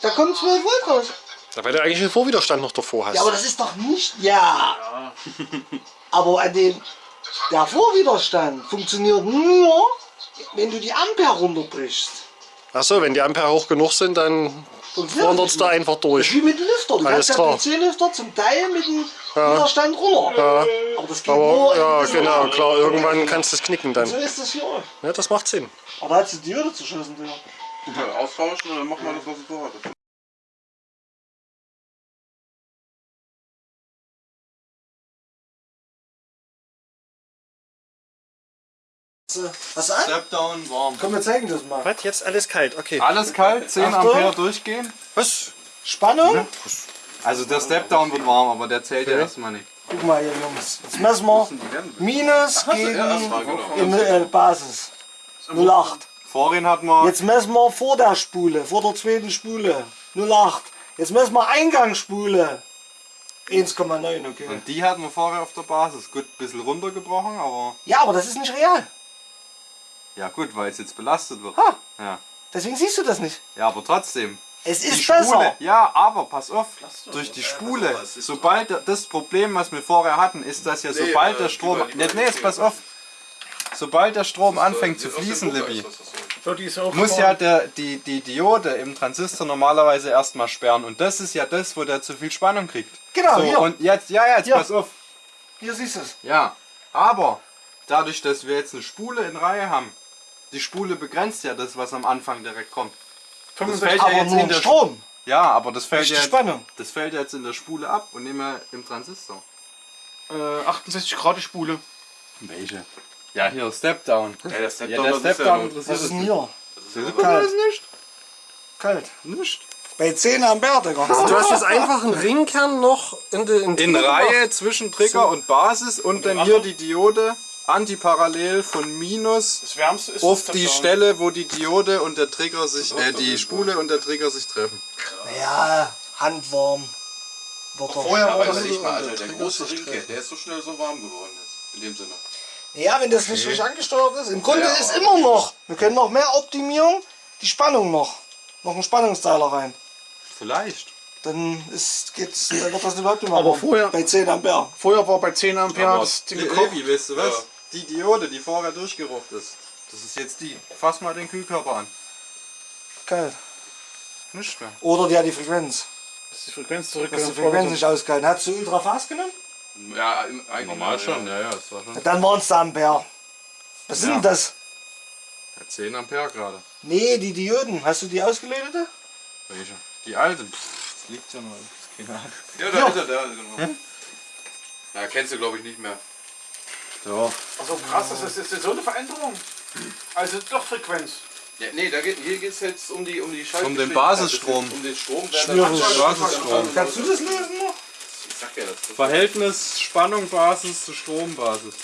Da kommt 12 Volt raus. Da weil du eigentlich den Vorwiderstand noch davor hast. Ja, aber das ist doch nicht. Ja. Aber an dem, der Vorwiderstand funktioniert nur, wenn du die Ampere runterbrichst. Ach so, wenn die Ampere hoch genug sind, dann wandert da einfach durch. wie mit dem Lüfter. Du Alles kannst ja klar. PC-Lüfter zum Teil mit dem Widerstand runter. Aber das geht nur Aber ja, in diesem genau, Rahmen. klar, irgendwann kannst du es knicken So dann. ist das hier auch. Ja, das macht Sinn. Aber da hat sie die Diode zerschossen, Digga. Ja, austauschen und dann machen wir das, was es vorhat. Hast du an? Stepdown warm. Komm, wir zeigen das mal. Was? Jetzt alles kalt, okay. Alles kalt, 10 Achtung. Ampere durchgehen. Was? Spannung? Also der Stepdown wird warm, aber der zählt ja erstmal nicht. Guck mal hier, Jungs. Jetzt messen wir Minus gegen in, äh, Basis. 08. Vorhin hatten wir Jetzt messen wir vor der Spule, vor der zweiten Spule. 08. Jetzt messen wir Eingangsspule. 1,9, okay. und die hatten wir vorher auf der Basis. Gut, ein bisschen runtergebrochen, aber Ja, aber das ist nicht real. Ja gut, weil es jetzt belastet wird. Ha. Ja. Deswegen siehst du das nicht. ja, aber trotzdem. Es Die ist Spule, besser. ja, aber pass auf, durch die Spule, sobald der- das Problem, was wir vorher hatten, ist, dass ja sobald der Strom, nee, nee, jetzt pass auf, sobald der Strom anfängt zu fließen, Libby, So, die ist auch muss ja der, die, die Diode im Transistor normalerweise erstmal sperren und das ist ja das, wo der zu viel Spannung kriegt. Genau, so, hier. und jetzt, ja, ja, jetzt Hier. pass auf, Hier siehst du es. ja, aber dadurch, dass wir jetzt eine Spule in Reihe haben, die Spule begrenzt ja das, was am Anfang direkt kommt. Das fällt ja Aber jetzt nur in der Strom. Ja, aber das fällt ja Spannung. das fällt jetzt in der Spule ab und nicht mehr im Transistor. äh, 68 Grad die Spule. Welche? Ja, hier Stepdown. Ja, der Step Ja, der Stepdown interessiert Was ist denn uns hier? nicht. Kalt. Das nicht? Kalt. Nicht. Bei 10 Ampere, Digga. Du hast jetzt einfach einen Ringkern noch in, die, in, die In Reihe zwischen Trigger und Basis und dann hier die Diode antiparallel von Minus Das Wärmste ist auf die. Stelle, wo die Diode und der Trigger sich, äh, die Spule und der Trigger sich treffen. Ja, handwarm. Wird doch. Vorher war das nicht mal, Alter. Der große Ringkett, der ist so schnell so warm geworden jetzt. In dem Sinne. Ja, wenn das nicht richtig angesteuert ist. Im Grunde ist immer noch. Wir können noch mehr optimieren. Die Spannung noch. Noch einen Spannungsteiler rein. Vielleicht. Dann ist, geht's, dann wird das überhaupt nicht mehr Aber warm. vorher- Bei 10 Ampere. Vorher war bei 10 Ampere das Ding. Levi, weißt du was? Ja. Die Diode, die vorher durchgerucht ist, das ist jetzt die. Fass mal den Kühlkörper an. Kalt. Nicht mehr. Oder die hat die Frequenz. Ist die Frequenz zurück. Das ist die Frequenz nicht ausgehalten. Hast du Ultra Fast genommen? Ja, eigentlich Normal schon, ja, ja, das war schon. Dann waren es da Ampere. Was sind Ja. denn das? Ja, 10 Ampere gerade. Nee, die Dioden. Hast du die ausgelötete? Welche? Die alte. Pff, das liegt ja noch. Keine Ahnung. Ja, da ist er, da, genau. Ja, kennst du glaube ich nicht mehr. So. Also krass, das ist jetzt so eine Veränderung. Also doch Frequenz. Ja, nee, da geht, hier geht es jetzt um die um die Schalt Um den Basisstrom. Um den Strom. da- Basisstrom. Kannst du das lösen noch? Ich sag ja das. Verhältnis Spannung Basis zu Strombasis.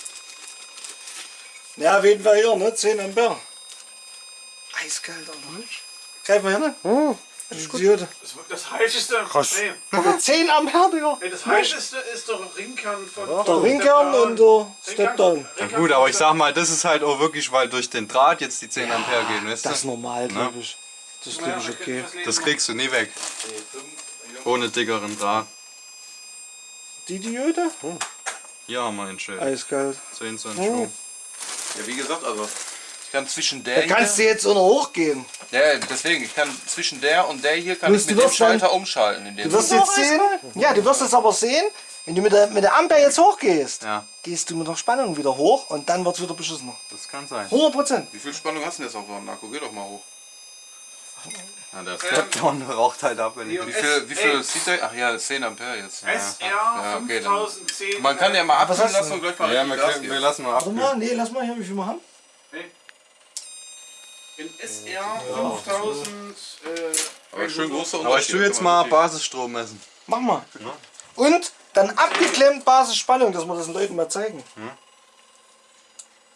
Ja, auf jeden Fall hier, ne? 10 Ampere. Eiskalt, Alter. Greif mal hin. Hm, Die Diode. Das, das heißeste. Krass. Nee, Mit 10 Ampere, Digga. nee, das heißeste ist der Ringkern von. Der von Ringkern und der Stepdown. Ringkern Gut, aber ich sag mal, das ist halt auch wirklich, weil durch den Draht jetzt die 10 Ampere gehen, weißt Das ist normal, glaube ich. Das ist, glaube ich, okay. Das kriegst du nie weg. Ohne dickeren Draht. Die Diode? Hier haben wir den Schild. Eiskalt. 10 Cent Oh. Strom. Ja, wie gesagt, also kann zwischen der Da kannst du jetzt auch noch hochgehen. hier, ja, deswegen, ich kann zwischen der und der hier kann Bloß ich du mit dem wirst dann- Schalter umschalten. In dem Du wirst jetzt sehen, ja, du wirst es aber sehen, wenn du mit der, mit der Ampere jetzt hochgehst, Ja, gehst du mit der Spannung wieder hoch und dann wird es wieder beschissener. das kann sein. 100 Prozent. Wie viel Spannung hast du denn jetzt auf dem Akku? Geh doch mal hoch. Ja, der Stepdown raucht halt ab, wenn ich. Wie viel, wie viel sieht der? Ach ja, 10 Ampere jetzt. Ja. SR Ja, okay, dann- 5010. Man kann ja mal du lassen und gleich mal Ja, wir, wir lassen mal Warte ab. mal, nee, lass mal hier, wie viel wir haben. In SR 5000. Äh, Aber schön großer Aber ich tue jetzt mal Basisstrom messen. Mach mal. Und dann abgeklemmt Basisspannung, dass wir das den Leuten mal zeigen.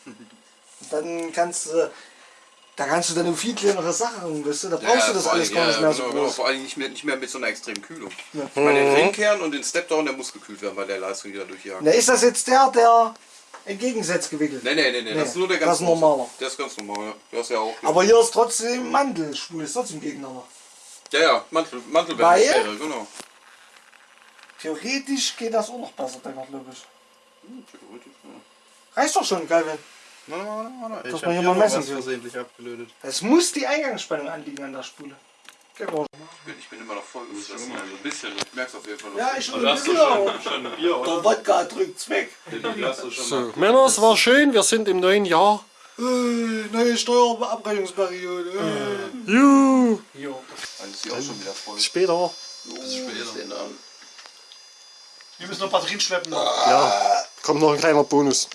Dann kannst du, da kannst du dann um viel kleinere Sachen, weißt du, da brauchst du das alles gar nicht mehr so genau, groß. Vor allem nicht mehr, nicht mehr mit so einer extremen Kühlung. Ich meine, den Ringkern und den Stepdown, der muss gekühlt werden bei der Leistung, die da durchjagt. Na, ist das jetzt der, der entgegengesetzt gewickelt? Nee, nee, nee, nee, das ist nur der das ganz ist normaler. Der ist ganz normal, ja. Du hast ja auch. Aber hier ist trotzdem Mandelspul, ist trotzdem gegeneinander. ja, ja, Mantel, Mantel Weil? genau. Theoretisch geht das auch noch besser, denke ich, glaube ich. Theoretisch, ja. Reicht doch schon, Calvin. Warte, warte, warte. Ich hab man hier hier mal messen versehentlich abgelötet. Es muss die Eingangsspannung anliegen an der Spule. Ich bin immer noch voll gefressen, also ein bisschen. Ich merk's auf jeden Fall. Ja, ich schon Du hast doch wieder. schon, schon ein Bier, oder? Der Wodka drückt's weg. Schon So, Männer, es war schön, wir sind im neuen Jahr. Äh, neue Steuerabrechnungsperiode. Äh. Juhu, Dann ist die auch schon wieder voll. später. Bis später. Wir müssen noch Batterien schleppen. Ja, kommt noch ein kleiner Bonus.